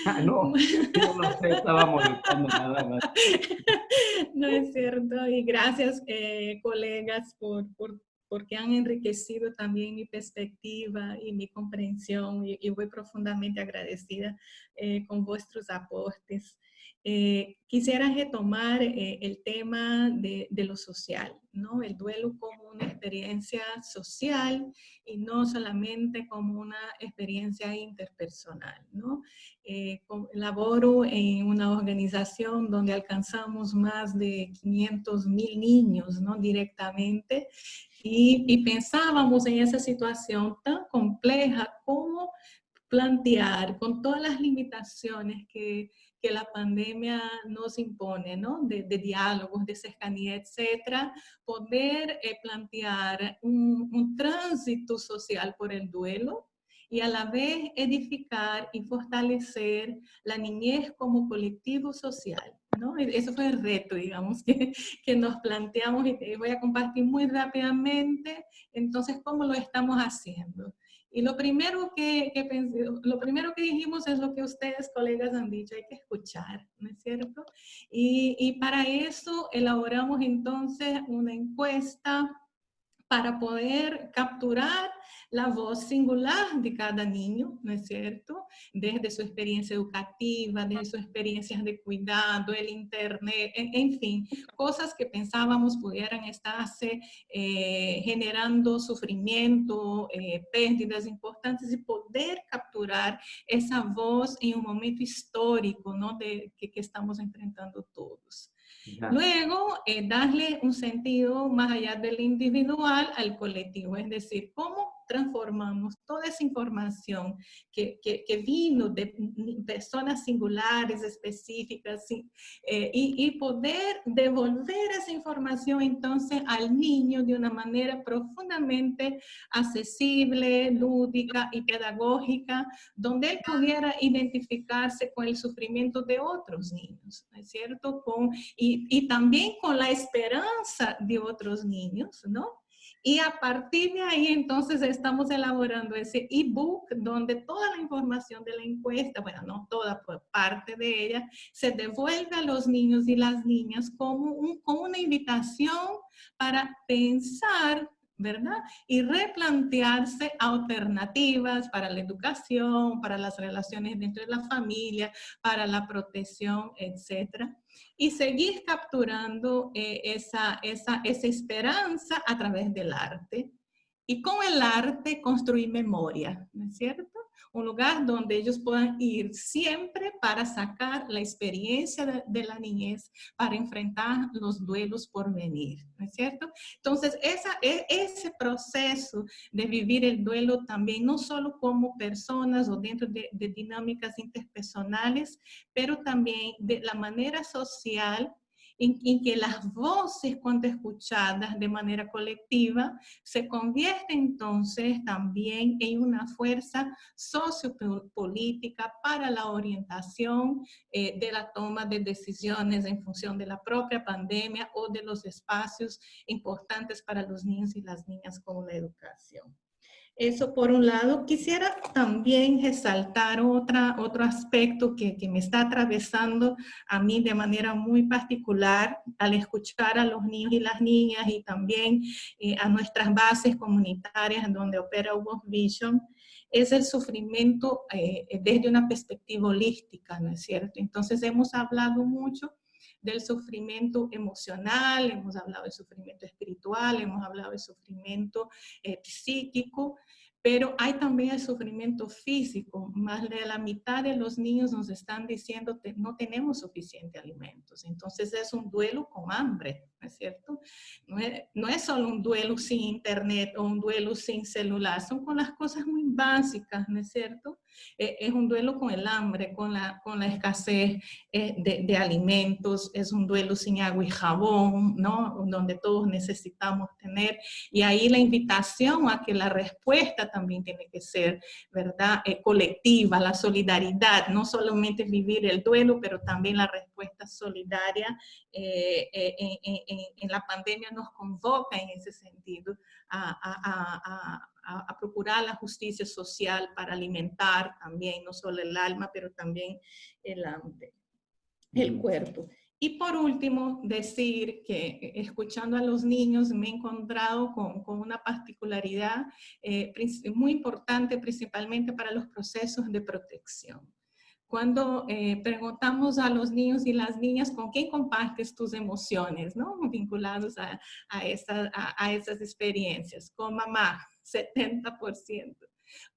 Ah, no, no, sé, estaba molestando nada más. [LAUGHS] No es cierto. Y gracias, eh, colegas, por, por porque han enriquecido también mi perspectiva y mi comprensión y, voy profundamente agradecida eh, con vuestros aportes. Eh, quisiera retomar eh, el tema de, de, lo social, ¿no? El duelo como una experiencia social y no solamente como una experiencia interpersonal, ¿no? Eh, laboro en una organización donde alcanzamos más de 500 mil niños, ¿no? Directamente y, y pensábamos en esa situación tan compleja como plantear con todas las limitaciones que que la pandemia nos impone, ¿no? De, diálogos, de cercanía, etcétera, poder eh, plantear un, tránsito social por el duelo y a la vez edificar y fortalecer la niñez como colectivo social. ¿no? E, eso fue el reto, digamos, que, que nos planteamos y voy a compartir muy rápidamente, entonces, ¿cómo lo estamos haciendo? Y lo primero que, que pensé, lo primero que dijimos es lo que ustedes, colegas, han dicho, hay que escuchar, ¿no es cierto? Y, y para eso elaboramos entonces una encuesta para poder capturar la voz singular de cada niño, ¿no es cierto? Desde su experiencia educativa, desde sus experiencias de cuidado, el internet, en, fin, cosas que pensábamos pudieran estarse eh, generando sufrimiento, eh, pérdidas importantes y poder capturar esa voz en un momento histórico, ¿no? De, que, que estamos enfrentando todos. Luego, eh, darle un sentido más allá del individual al colectivo, es decir, cómo transformamos toda esa información que, que, vino de personas singulares, específicas, eh, y, poder devolver esa información entonces al niño de una manera profundamente accesible, lúdica y pedagógica, donde él pudiera identificarse con el sufrimiento de otros niños, ¿no es cierto? Con, y, y también con la esperanza de otros niños, ¿no? Y a partir de ahí, entonces, estamos elaborando ese ebook donde toda la información de la encuesta, bueno, no toda, pues parte de ella, se devuelve a los niños y las niñas como una invitación para pensar ¿verdad? Y replantearse alternativas para la educación, para las relaciones dentro de la familia, para la protección, etcétera y seguir capturando eh, esa, esa, esa esperanza a través del arte. Y con el arte construir memoria, ¿no es cierto? Un lugar donde ellos puedan ir siempre para sacar la experiencia de, la niñez, para enfrentar los duelos por venir, ¿no es cierto? Entonces, esa, e, ese proceso de vivir el duelo también, no solo como personas o dentro de, de dinámicas interpersonales, pero también de la manera social en, que las voces cuando escuchadas de manera colectiva se convierten entonces también en una fuerza sociopolítica para la orientación eh, de la toma de decisiones en función de la propia pandemia o de los espacios importantes para los niños y las niñas como la educación. Eso por un lado. Quisiera también resaltar otra, otro aspecto que, que, me está atravesando a mí de manera muy particular al escuchar a los niños y las niñas y también eh, a nuestras bases comunitarias donde opera World Vision, es el sufrimiento eh, desde una perspectiva holística, ¿no es cierto? Entonces hemos hablado mucho del sufrimiento emocional, hemos hablado del sufrimiento espiritual, hemos hablado del sufrimiento eh, psíquico, pero hay también el sufrimiento físico. Más de la mitad de los niños nos están diciendo que no tenemos suficientes alimentos. Entonces es un duelo con hambre, ¿no es cierto? No es, no es solo un duelo sin internet o un duelo sin celular, son con las cosas muy básicas, ¿no es cierto? Eh, es un duelo con el hambre, con la, con la escasez eh, de, de, alimentos, es un duelo sin agua y jabón, ¿no? Donde todos necesitamos tener. Y ahí la invitación a que la respuesta también tiene que ser, ¿verdad? Eh, colectiva, la solidaridad, no solamente vivir el duelo, pero también la respuesta solidaria en, la pandemia nos convoca en ese sentido a, a, a a, procurar la justicia social para alimentar también, no solo el alma, pero también el, el cuerpo. Y por último, decir que eh, escuchando a los niños me he encontrado con, con una particularidad eh, muy importante, principalmente para los procesos de protección. Cuando eh, preguntamos a los niños y las niñas con quién compartes tus emociones, ¿no? [LAUGHS] Vinculados a, a, a esas experiencias. Con mamá, 70%.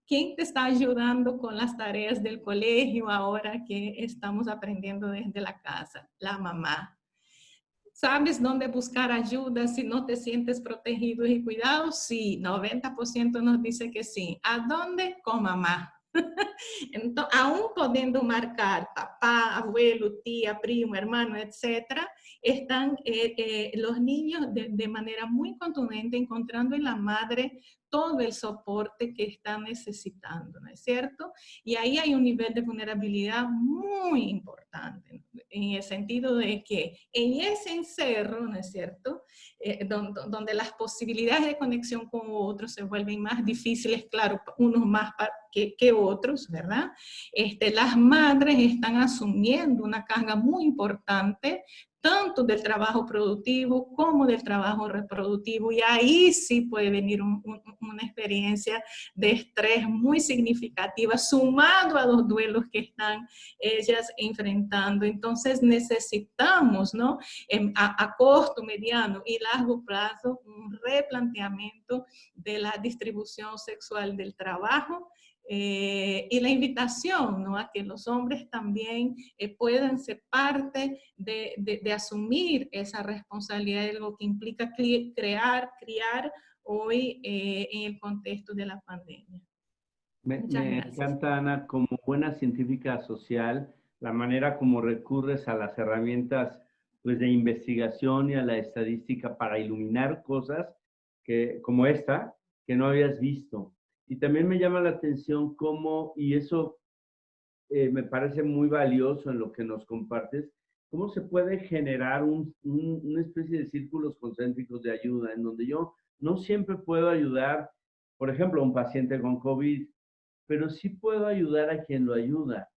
¿Quién te está ayudando con las tareas del colegio ahora que estamos aprendiendo desde la casa? La mamá. ¿Sabes dónde buscar ayuda si no te sientes protegido y cuidado? Sí, 90% nos dice que sí. ¿A dónde? Con mamá. Entonces, aún pudiendo marcar papá, abuelo, tía, primo, hermano, etcétera, están eh, eh, los niños de, manera muy contundente encontrando en la madre todo el soporte que están necesitando, ¿no es cierto? Y ahí hay un nivel de vulnerabilidad muy importante, en el sentido de que en ese encerro, ¿no es cierto? Eh, donde, donde, las posibilidades de conexión con otros se vuelven más difíciles, claro, unos más que, que otros, ¿verdad? Este, las madres están asumiendo una carga muy importante tanto del trabajo productivo como del trabajo reproductivo. Y ahí sí puede venir una experiencia de estrés muy significativa, sumado a los duelos que están ellas enfrentando. Entonces necesitamos, ¿no? a, a corto, mediano y largo plazo, un replanteamiento de la distribución sexual del trabajo, eh, y la invitación ¿no? a que los hombres también eh, puedan ser parte de, de, asumir esa responsabilidad de lo que implica crear, criar hoy eh, en el contexto de la pandemia. Me, me encanta, Ana, como buena científica social, la manera como recurres a las herramientas pues, de investigación y a la estadística para iluminar cosas que, como esta que no habías visto. Y también me llama la atención cómo, y eso eh, me parece muy valioso en lo que nos compartes, cómo se puede generar un, una especie de círculos concéntricos de ayuda, en donde yo no siempre puedo ayudar, por ejemplo, a un paciente con COVID, pero sí puedo ayudar a quien lo ayuda,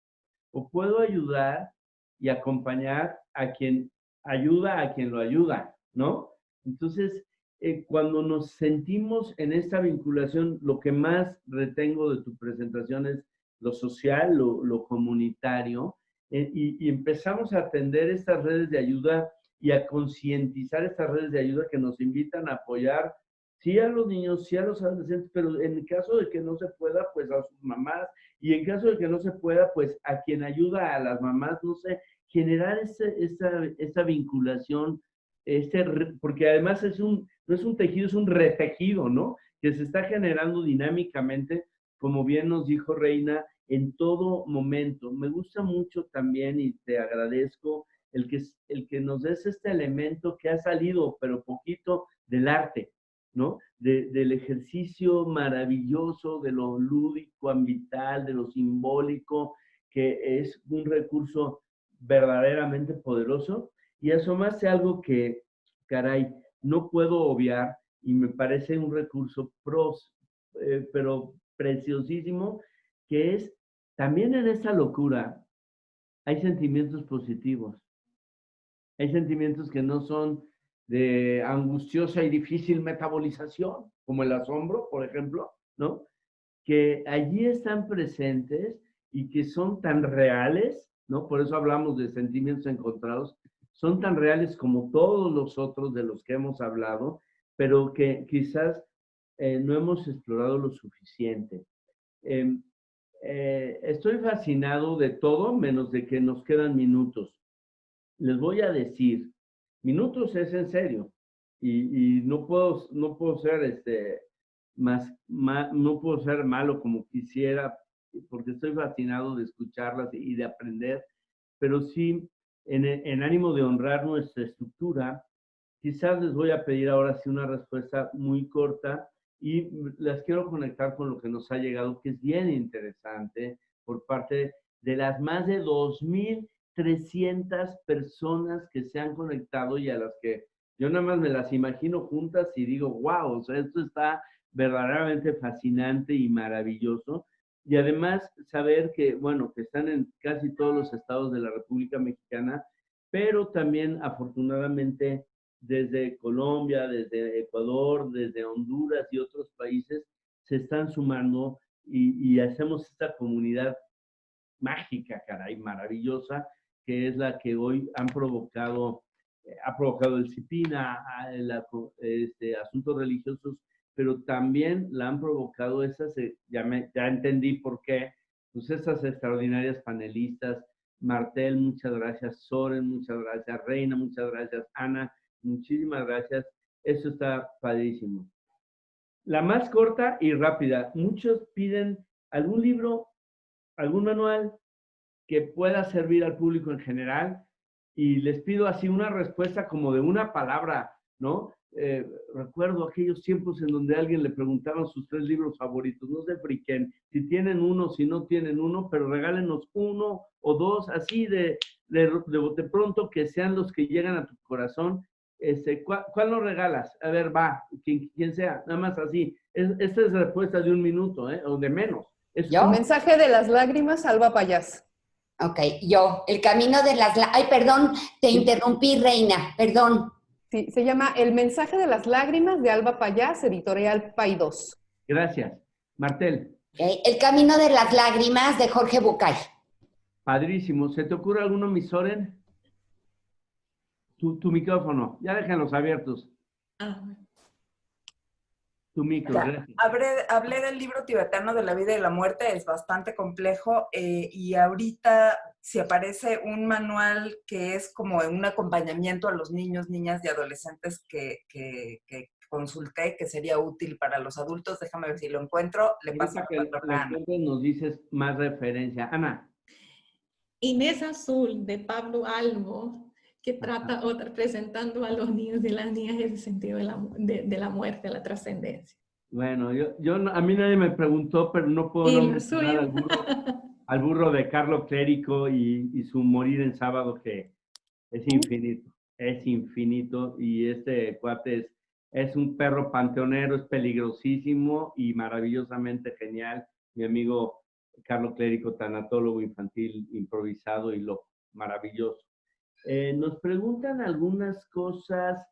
o puedo ayudar y acompañar a quien ayuda a quien lo ayuda, ¿no? Entonces, eh, cuando nos sentimos en esta vinculación, lo que más retengo de tu presentación es lo social, lo, comunitario, eh, y, empezamos a atender estas redes de ayuda y a concientizar estas redes de ayuda que nos invitan a apoyar, sí a los niños, sí a los adolescentes, pero en caso de que no se pueda, pues a sus mamás, y en caso de que no se pueda, pues a quien ayuda a las mamás, no sé, generar esa, esa vinculación, este, porque además es un, no es un tejido, es un retejido, ¿no? Que se está generando dinámicamente, como bien nos dijo Reina, en todo momento. Me gusta mucho también y te agradezco el que, el que nos des este elemento que ha salido, pero poquito, del arte, ¿no? del ejercicio maravilloso, de lo lúdico, ambiental, de lo simbólico, que es un recurso verdaderamente poderoso. Y asomaste algo que, caray, no puedo obviar y me parece un recurso pros, eh, pero preciosísimo, que es también en esta locura hay sentimientos positivos. Hay sentimientos que no son de angustiosa y difícil metabolización, como el asombro, por ejemplo, ¿no? Que allí están presentes y que son tan reales, ¿no? Por eso hablamos de sentimientos encontrados, son tan reales como todos los otros de los que hemos hablado, pero que quizás eh, no hemos explorado lo suficiente. Em, eh, estoy fascinado de todo, menos de que nos quedan minutos. Les voy a decir, minutos es en serio, y, no, puedo, no puedo ser este, más, no puedo ser malo como quisiera, porque estoy fascinado de escucharlas y de aprender, pero sí en, ánimo de honrar nuestra estructura, quizás les voy a pedir ahora sí una respuesta muy corta y las quiero conectar con lo que nos ha llegado, que es bien interesante por parte de las más de 2.300 personas que se han conectado y a las que yo nada más me las imagino juntas y digo, wow, o esto está verdaderamente fascinante y maravilloso. Y además saber que, bueno, que están en casi todos los estados de la República Mexicana, pero también afortunadamente desde Colombia, desde Ecuador, desde Honduras y otros países se están sumando y, hacemos esta comunidad mágica, caray, maravillosa, que es la que hoy han provocado, eh, ha provocado el CIPINA, el, este, asuntos religiosos pero también la han provocado esas, eh, ya, entendí por qué, pues esas extraordinarias panelistas, Martel, muchas gracias, Soren, muchas gracias, Reina, muchas gracias, Ana, muchísimas gracias, eso está padrísimo. La más corta y rápida, muchos piden algún libro, algún manual que pueda servir al público en general y les pido así una respuesta como de una palabra, ¿no? Eh, recuerdo aquellos tiempos en donde alguien le preguntaban sus tres libros favoritos, no se friquen, si tienen uno, si no tienen uno, pero regálenos uno o dos, así de, de, de, pronto que sean los que llegan a tu corazón. Este, ¿cuál, ¿Cuál nos regalas? A ver, va, quien, quien sea, nada más así. Es, esta es la respuesta de un minuto, ¿eh? o de menos. Es ¿Yo? Mensaje de las lágrimas, Alba Payas. Ok, yo, el camino de las... Ay, perdón, te interrumpí, Reina, perdón. Sí, se llama El mensaje de las lágrimas de Alba Payás, editorial Paidós. Gracias. Martel. El camino de las lágrimas de Jorge Bucay. Padrísimo. ¿Se te ocurre alguno, Misoren? Tu, tu micrófono. Ya déjenlos abiertos. Ah. Tu micro, ya, hablé, hablé, del libro tibetano de la vida y la muerte, es bastante complejo eh, y ahorita si aparece un manual que es como un acompañamiento a los niños, niñas y adolescentes que, que, que consulté, que sería útil para los adultos, déjame ver si lo encuentro, le paso a Ana. nos dices más referencia. Ana. Inés Azul, de Pablo Albo, que trata o presentando a los niños y las niñas el sentido de la, de, de la muerte, la trascendencia. Bueno, yo, yo, a mí nadie me preguntó, pero no puedo no mencionar al burro, [LAUGHS] al burro, de Carlos Clérico y, y, su morir en sábado, que es infinito, es infinito, y este cuate es, es un perro panteonero, es peligrosísimo y maravillosamente genial. Mi amigo Carlos Clérico, tanatólogo infantil improvisado y lo maravilloso. Eh, nos preguntan algunas cosas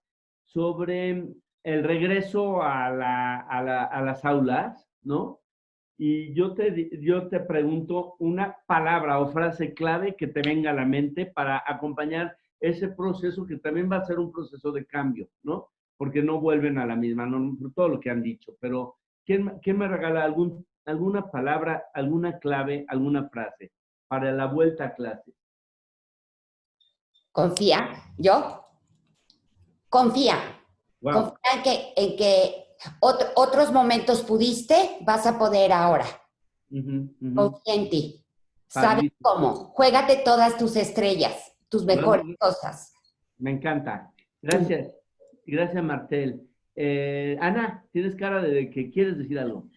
sobre el regreso a, la, a, la, a, las aulas, ¿no? Y yo te, yo te pregunto una palabra o frase clave que te venga a la mente para acompañar ese proceso que también va a ser un proceso de cambio, ¿no? Porque no vuelven a la misma, no, todo lo que han dicho, pero ¿quién, quién me regala algún, alguna palabra, alguna clave, alguna frase para la vuelta a clase? Confía, yo. Confía. Wow. Confía en que, en que otro, otros momentos pudiste, vas a poder ahora. Uh -huh, uh -huh. Confía en ti. Sabes cómo. Juégate todas tus estrellas, tus mejores bueno, cosas. Me encanta. Gracias. Gracias, Martel. Eh, Ana, tienes cara de que quieres decir algo.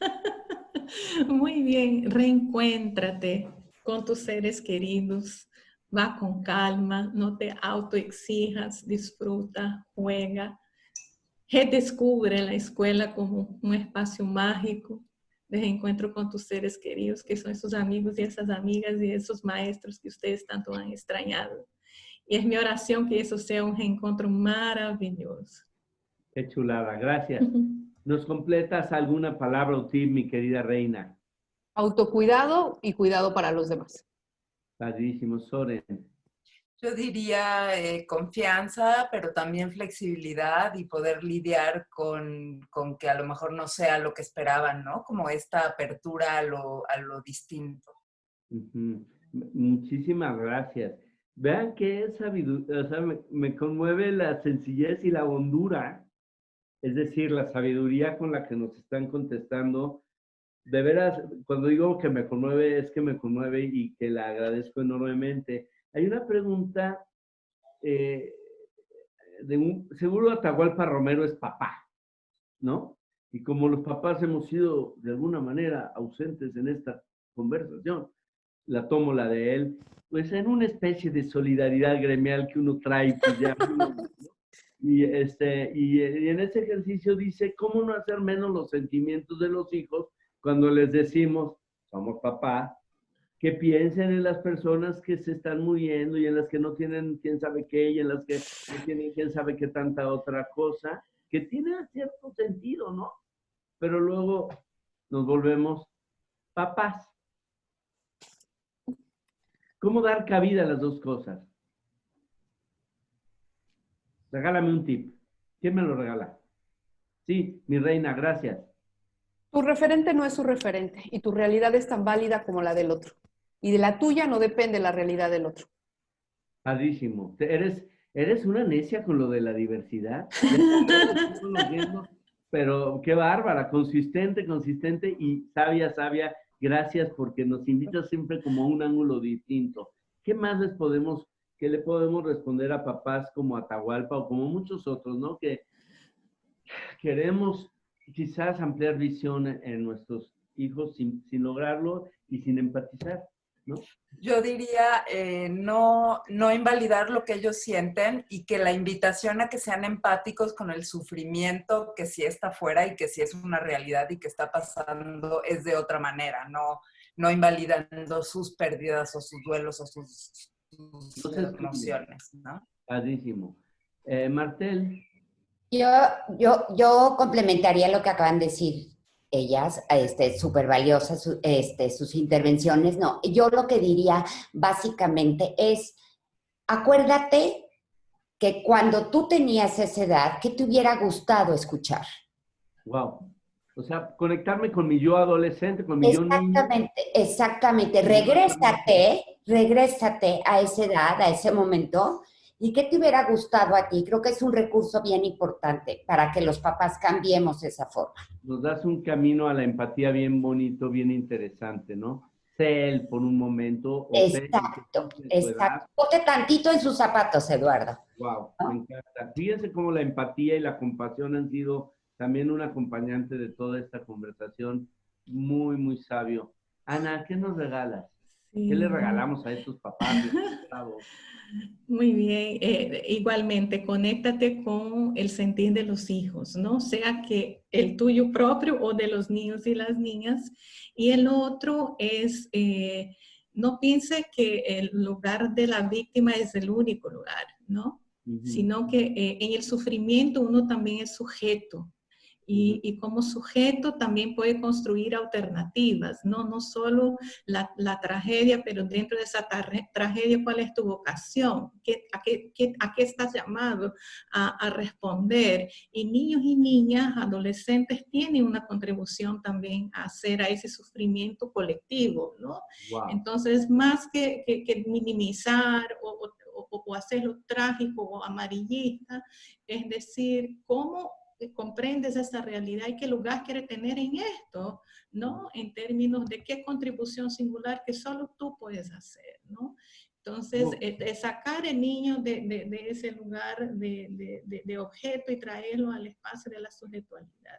[LAUGHS] Muy bien. Reencuéntrate con tus seres queridos va con calma, no te autoexijas, disfruta, juega, redescubre la escuela como un espacio mágico de reencuentro con tus seres queridos, que son esos amigos y esas amigas y esos maestros que ustedes tanto han extrañado. Y es mi oración que eso sea un reencuentro maravilloso. Qué chulada, gracias. ¿Nos completas alguna palabra o tip, mi querida reina? Autocuidado y cuidado para los demás. Padrísimo, Soren. Yo diría eh, confianza, pero también flexibilidad y poder lidiar con, con, que a lo mejor no sea lo que esperaban, ¿no? Como esta apertura a lo, a lo distinto. Uh -huh. Muchísimas gracias. Vean que es sabiduría, o sea, me, me conmueve la sencillez y la hondura, es decir, la sabiduría con la que nos están contestando de veras, cuando digo que me conmueve, es que me conmueve y que la agradezco enormemente. Hay una pregunta eh, de un, seguro Atahualpa Romero es papá, ¿no? Y como los papás hemos sido de alguna manera ausentes en esta conversación, la tomo la de él, pues en una especie de solidaridad gremial que uno trae, pues ya, ¿no? [LAUGHS] y, este, y, y en ese ejercicio dice, ¿cómo no hacer menos los sentimientos de los hijos cuando les decimos, somos papá, que piensen en las personas que se están muriendo y en las que no tienen quién sabe qué y en las que no tienen quién sabe qué tanta otra cosa, que tiene cierto sentido, ¿no? Pero luego nos volvemos papás. ¿Cómo dar cabida a las dos cosas? Regálame un tip. ¿Quién me lo regala? Sí, mi reina, gracias. Tu referente no es su referente y tu realidad es tan válida como la del otro. Y de la tuya no depende la realidad del otro. Padrísimo. Eres, eres una necia con lo de la diversidad. [LAUGHS] Pero qué bárbara, consistente, consistente y sabia, sabia. Gracias porque nos invitas siempre como a un ángulo distinto. ¿Qué más les podemos ¿qué le podemos responder a papás como Atahualpa o como muchos otros, ¿no? Que queremos quizás ampliar visión en nuestros hijos sin, sin lograrlo y sin empatizar, ¿no? Yo diría eh, no, no invalidar lo que ellos sienten y que la invitación a que sean empáticos con el sufrimiento que sí está afuera y que sí es una realidad y que está pasando es de otra manera, no, no invalidando sus pérdidas o sus duelos o sus, sus emociones, ¿no? Padrísimo. Eh, Martel. Yo, yo, yo complementaría lo que acaban de decir ellas, este, súper valiosas este, sus intervenciones. No, yo lo que diría básicamente es, acuérdate que cuando tú tenías esa edad, ¿qué te hubiera gustado escuchar? Wow. O sea, conectarme con mi yo adolescente, con mi exactamente, yo Exactamente, Regrésate, regrésate a esa edad, a ese momento, ¿Y qué te hubiera gustado a ti? Creo que es un recurso bien importante para que los papás cambiemos esa forma. Nos das un camino a la empatía bien bonito, bien interesante, ¿no? Sé él por un momento. exacto, exacto. Ponte tantito en sus zapatos, Eduardo. Wow, me encanta. Fíjense cómo la empatía y la compasión han sido también un acompañante de toda esta conversación. Muy, muy sabio. Ana, ¿qué nos regalas? ¿Qué le regalamos a estos papás? [LAUGHS] Muy bien, eh, igualmente, conéctate con el sentir de los hijos, ¿no? Sea que el tuyo propio o de los niños y las niñas. Y el otro es, eh, no piense que el lugar de la víctima es el único lugar, ¿no? Sino que eh, en el sufrimiento uno también es sujeto, y, como sujeto también puede construir alternativas, no, no solo la, tragedia, pero dentro de esa tragedia, ¿cuál es tu vocación? ¿Qué, a, qué, ¿A qué estás llamado a, responder? Y niños y niñas, adolescentes, tienen una contribución también a hacer a ese sufrimiento colectivo, ¿no? Entonces, más que, que, minimizar o, o, o hacerlo trágico o amarillista, es decir, cómo comprendes esa realidad y qué lugar quiere tener en esto, ¿no? En términos de qué contribución singular que solo tú puedes hacer, ¿no? Entonces, eh, sacar el niño de, de, ese lugar de, de, objeto y traerlo al espacio de la subjetualidad.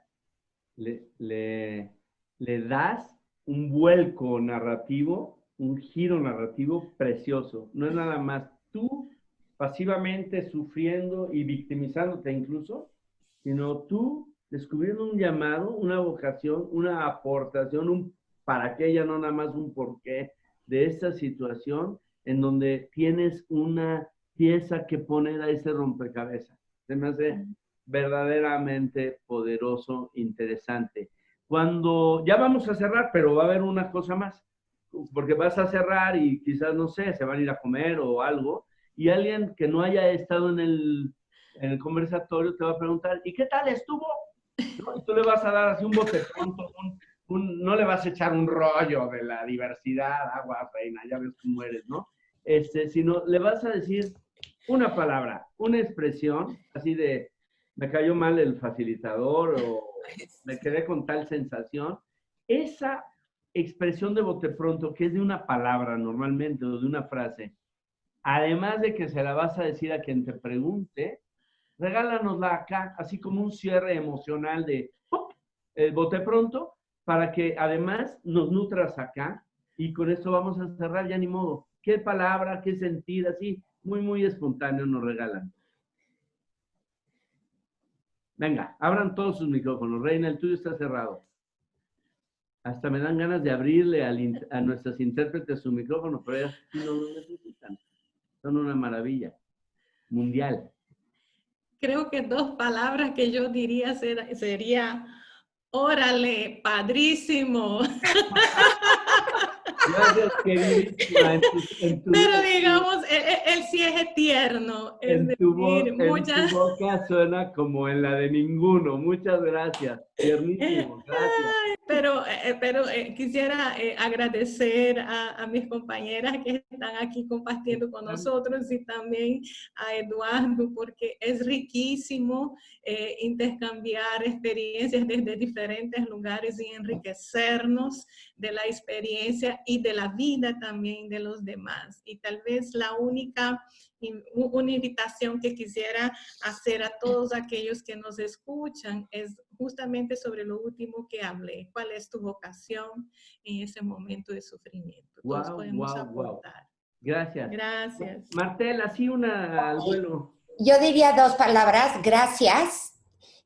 Le, le, le das un vuelco narrativo, un giro narrativo precioso. No es nada más tú pasivamente sufriendo y victimizándote incluso, sino tú descubriendo un llamado, una vocación, una aportación, un para qué, ya no nada más un por qué de esta situación en donde tienes una pieza que poner a ese rompecabezas. Se me hace verdaderamente poderoso, interesante. Cuando ya vamos a cerrar, pero va a haber una cosa más, porque vas a cerrar y quizás, no sé, se van a ir a comer o algo, y alguien que no haya estado en el en el conversatorio te va a preguntar, ¿y qué tal estuvo? Y tú le vas a dar así un bote pronto, no le vas a echar un rollo de la diversidad, agua, reina, ya ves cómo eres, ¿no? Este, sino le vas a decir una palabra, una expresión, así de, me cayó mal el facilitador o me quedé con tal sensación. Esa expresión de bote pronto, que es de una palabra normalmente o de una frase, además de que se la vas a decir a quien te pregunte, regálanosla acá, así como un cierre emocional de el bote pronto, para que además nos nutras acá y con esto vamos a cerrar ya ni modo. ¿Qué palabra, qué sentido, así, muy, muy espontáneo nos regalan? Venga, abran todos sus micrófonos. Reina, el tuyo está cerrado. Hasta me dan ganas de abrirle a nuestras intérpretes su micrófono, pero ellas no lo necesitan. Son una maravilla mundial creo que dos palabras que yo diría ser, sería, órale, padrísimo. [LAUGHS] Gracias, Pero digamos, él, sí es tierno. en, tu boca suena como en la de ninguno. Muchas gracias. Tiernísimo. [LAUGHS] Gracias pero, eh, eh, pero eh, quisiera agradecer a, mis compañeras que están aquí compartiendo con nosotros y también a Eduardo porque es riquísimo intercambiar experiencias desde diferentes lugares y enriquecernos de la experiencia y y de la vida también de los demás. Y tal vez la única, una invitación que quisiera hacer a todos aquellos que nos escuchan es justamente sobre lo último que hablé. ¿Cuál es tu vocación en ese momento de sufrimiento? Todos podemos aportar. Gracias. Gracias. Martel, así una al vuelo. Yo diría dos palabras, gracias.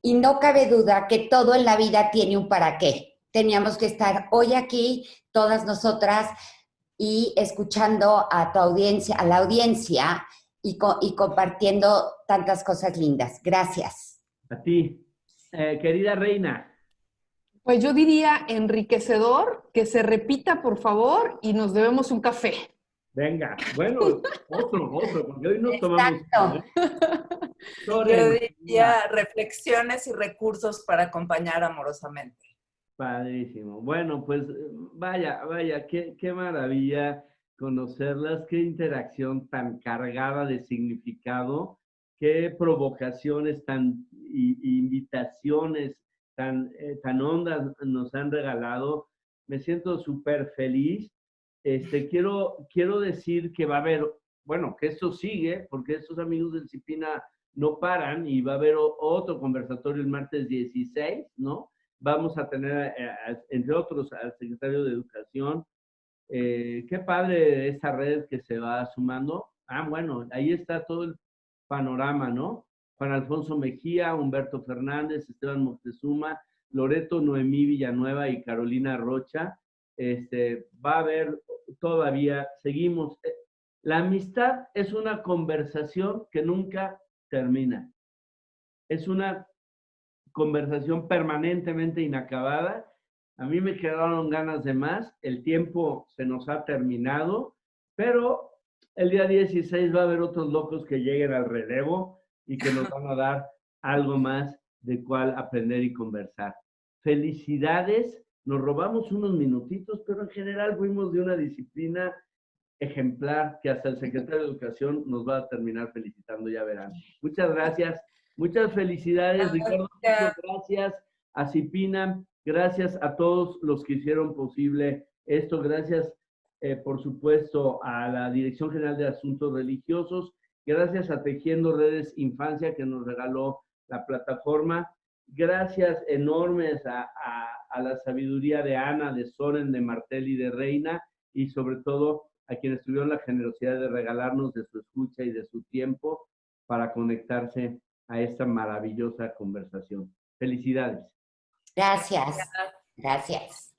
Y no cabe duda que todo en la vida tiene un para qué. Teníamos que estar hoy aquí, todas nosotras, y escuchando a tu audiencia, a la audiencia, y, y compartiendo tantas cosas lindas. Gracias. A ti. Eh, querida Reina. Pues yo diría enriquecedor, que se repita, por favor, y nos debemos un café. Venga, bueno, otro, otro, porque hoy nos tomamos. Yo diría reflexiones y recursos para acompañar amorosamente. Padrísimo. Bueno, pues vaya, vaya, qué, qué maravilla conocerlas, qué interacción tan cargada de significado, qué provocaciones tan, invitaciones tan, eh, tan hondas nos han regalado. Me siento súper feliz este, quiero, quiero decir que va a haber, bueno, que esto sigue, porque estos amigos del CIPINA no paran y va a haber otro conversatorio el martes 16, ¿no? Vamos a tener, entre otros, al secretario de Educación. Eh, qué padre esta red que se va sumando. Ah, bueno, ahí está todo el panorama, ¿no? Juan Alfonso Mejía, Humberto Fernández, Esteban Moctezuma, Loreto Noemí Villanueva y Carolina Rocha. Este, va a haber todavía, seguimos. Eh, la amistad es una conversación que nunca termina. Es una conversación permanentemente inacabada. A mí me quedaron ganas de más, el tiempo se nos ha terminado, pero el día 16 va a haber otros locos que lleguen al relevo y que nos van a dar algo más de cuál aprender y conversar. Felicidades nos robamos unos minutitos, pero en general fuimos de una disciplina ejemplar que hasta el secretario de Educación nos va a terminar felicitando, ya verán. Muchas gracias, muchas felicidades, Ricardo, muchas gracias a Cipina, gracias a todos los que hicieron posible esto, gracias eh, por supuesto a la Dirección General de Asuntos Religiosos, gracias a Tejiendo Redes Infancia que nos regaló la plataforma, gracias enormes a a la sabiduría de Ana, de Soren, de Martel y de Reina, y sobre todo a quienes tuvieron la generosidad de regalarnos de su escucha y de su tiempo para conectarse a esta maravillosa conversación. Felicidades. Gracias. Gracias.